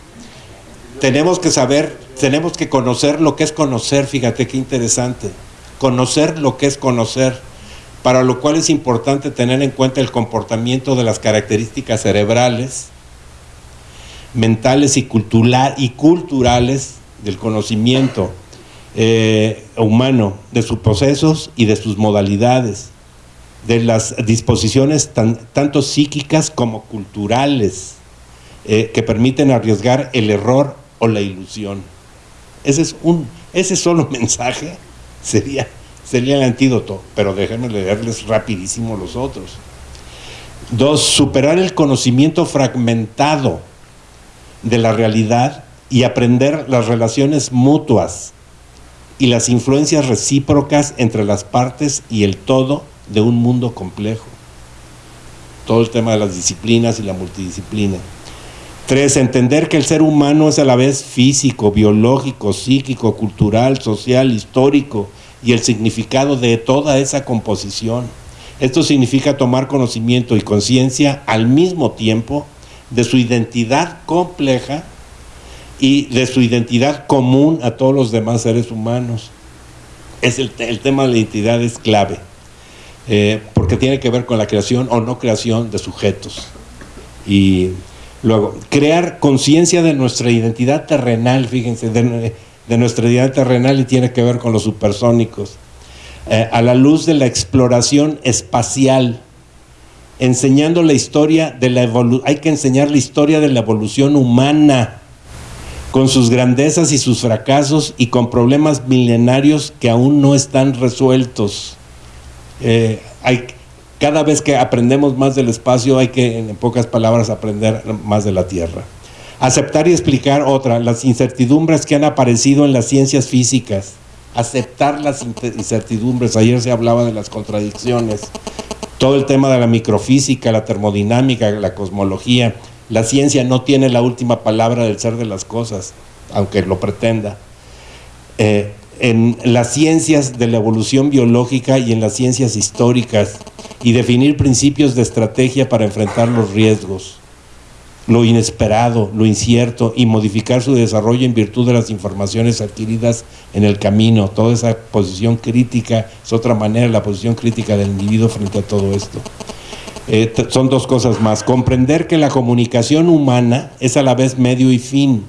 Tenemos que saber, tenemos que conocer lo que es conocer, fíjate qué interesante. Conocer lo que es conocer para lo cual es importante tener en cuenta el comportamiento de las características cerebrales, mentales y culturales del conocimiento eh, humano, de sus procesos y de sus modalidades, de las disposiciones tan- tanto psíquicas como culturales eh, que permiten arriesgar el error o la ilusión. Ese es un, ese solo mensaje sería sería el antídoto, pero déjenme leerles rapidísimo los otros. Dos, superar el conocimiento fragmentado de la realidad y aprender las relaciones mutuas y las influencias recíprocas entre las partes y el todo de un mundo complejo. Todo el tema de las disciplinas y la multidisciplina. Tres, entender que el ser humano es a la vez físico, biológico, psíquico, cultural, social, histórico y el significado de toda esa composición. Esto significa tomar conocimiento y conciencia al mismo tiempo de su identidad compleja y de su identidad común a todos los demás seres humanos. Es el, tema de la identidad es clave, eh, porque tiene que ver con la creación o no creación de sujetos. Y luego, crear conciencia de nuestra identidad terrenal, fíjense, de, de nuestra identidad terrenal y tiene que ver con los supersónicos. Eh, a la luz de la exploración espacial, enseñando la historia de la evolución, hay que enseñar la historia de la evolución humana, con sus grandezas y sus fracasos y con problemas milenarios que aún no están resueltos. Eh, hay, cada vez que aprendemos más del espacio hay que, en pocas palabras, aprender más de la Tierra. Aceptar y explicar otra, las incertidumbres que han aparecido en las ciencias físicas. Aceptar las incertidumbres, ayer se hablaba de las contradicciones. Todo el tema de la microfísica, la termodinámica, la cosmología. La ciencia no tiene la última palabra del ser de las cosas, aunque lo pretenda. Eh, en las ciencias de la evolución biológica y en las ciencias históricas y definir principios de estrategia para enfrentar los riesgos, lo inesperado, lo incierto y modificar su desarrollo en virtud de las informaciones adquiridas en el camino. Toda esa posición crítica es otra manera, la posición crítica del individuo frente a todo esto. Eh, son dos cosas más. Comprender que la comunicación humana es a la vez medio y fin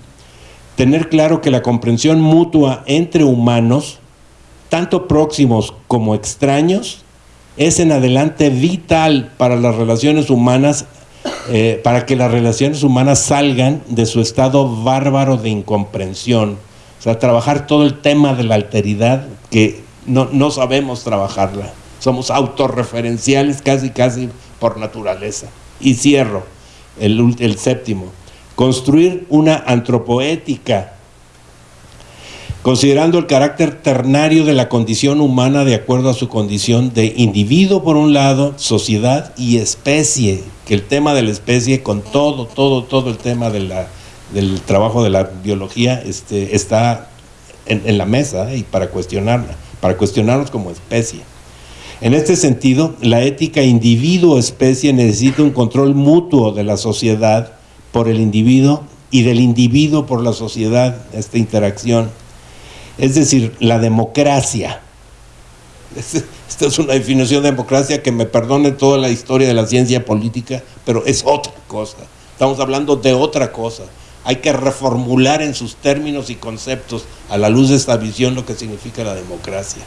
tener claro que la comprensión mutua entre humanos, tanto próximos como extraños, es en adelante vital para las relaciones humanas, eh, para que las relaciones humanas salgan de su estado bárbaro de incomprensión, O sea, trabajar todo el tema de la alteridad que no, no sabemos trabajarla. Somos autorreferenciales casi, casi por naturaleza. Y cierro el, séptimo. Construir una antropoética considerando el carácter ternario de la condición humana de acuerdo a su condición de individuo por un lado, sociedad y especie, que el tema de la especie con todo, todo, todo el tema del trabajo de la biología este, está en, en la mesa ¿eh? y para cuestionarla, para cuestionarnos como especie. En este sentido, la ética individuo-especie necesita un control mutuo de la sociedad por el individuo y del individuo por la sociedad, esta interacción. Es decir, la democracia. Es- Esta es una definición de democracia que me perdone toda la historia de la ciencia política, pero es otra cosa. Estamos hablando de otra cosa. Hay que reformular en sus términos y conceptos a la luz de esta visión lo que significa la democracia.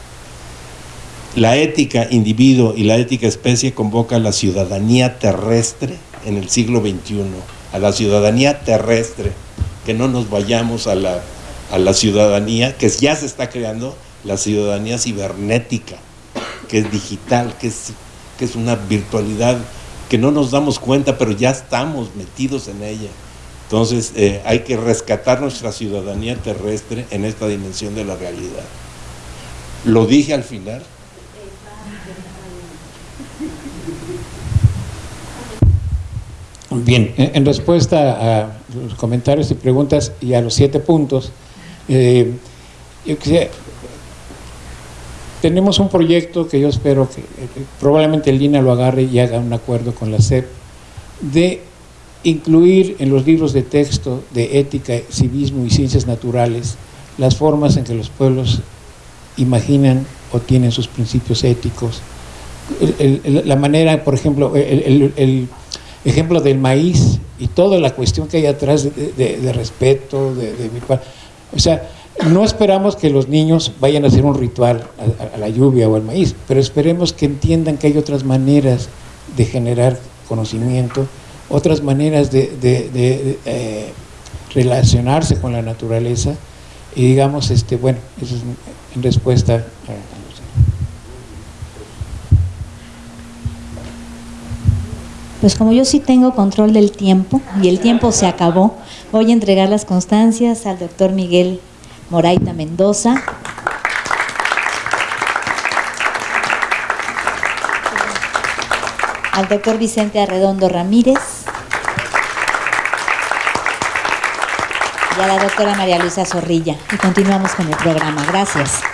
La ética individuo y la ética especie convoca a la ciudadanía terrestre en el siglo XXI, a la ciudadanía terrestre, que no nos vayamos a la, a la ciudadanía que ya se está creando, la ciudadanía cibernética, que es digital, que es, que es una virtualidad que no nos damos cuenta, pero ya estamos metidos en ella. Entonces eh, hay que rescatar nuestra ciudadanía terrestre en esta dimensión de la realidad. Lo dije al final, Bien, en, en respuesta a los comentarios y preguntas y a los siete puntos, eh, yo quisiera- tenemos un proyecto que yo espero que eh, probablemente el INA lo agarre y haga un acuerdo con la SEP de incluir en los libros de texto de ética, civismo y ciencias naturales las formas en que los pueblos imaginan o tienen sus principios éticos. La manera, por ejemplo, el ejemplo del maíz y toda la cuestión que hay atrás de, respeto, de, mi O sea, no esperamos que los niños vayan a hacer un ritual a, la lluvia o al maíz, pero esperemos que entiendan que hay otras maneras de generar conocimiento, otras maneras de- de, eh, relacionarse con la naturaleza y digamos, este, bueno, eso es en respuesta a, Pues como yo sí tengo control del tiempo y el tiempo se acabó, voy a entregar las constancias al doctor Miguel Moraita Mendoza. Al doctor Vicente Arredondo Ramírez. Y a la doctora María Luisa Zorrilla. Y continuamos con el programa. Gracias.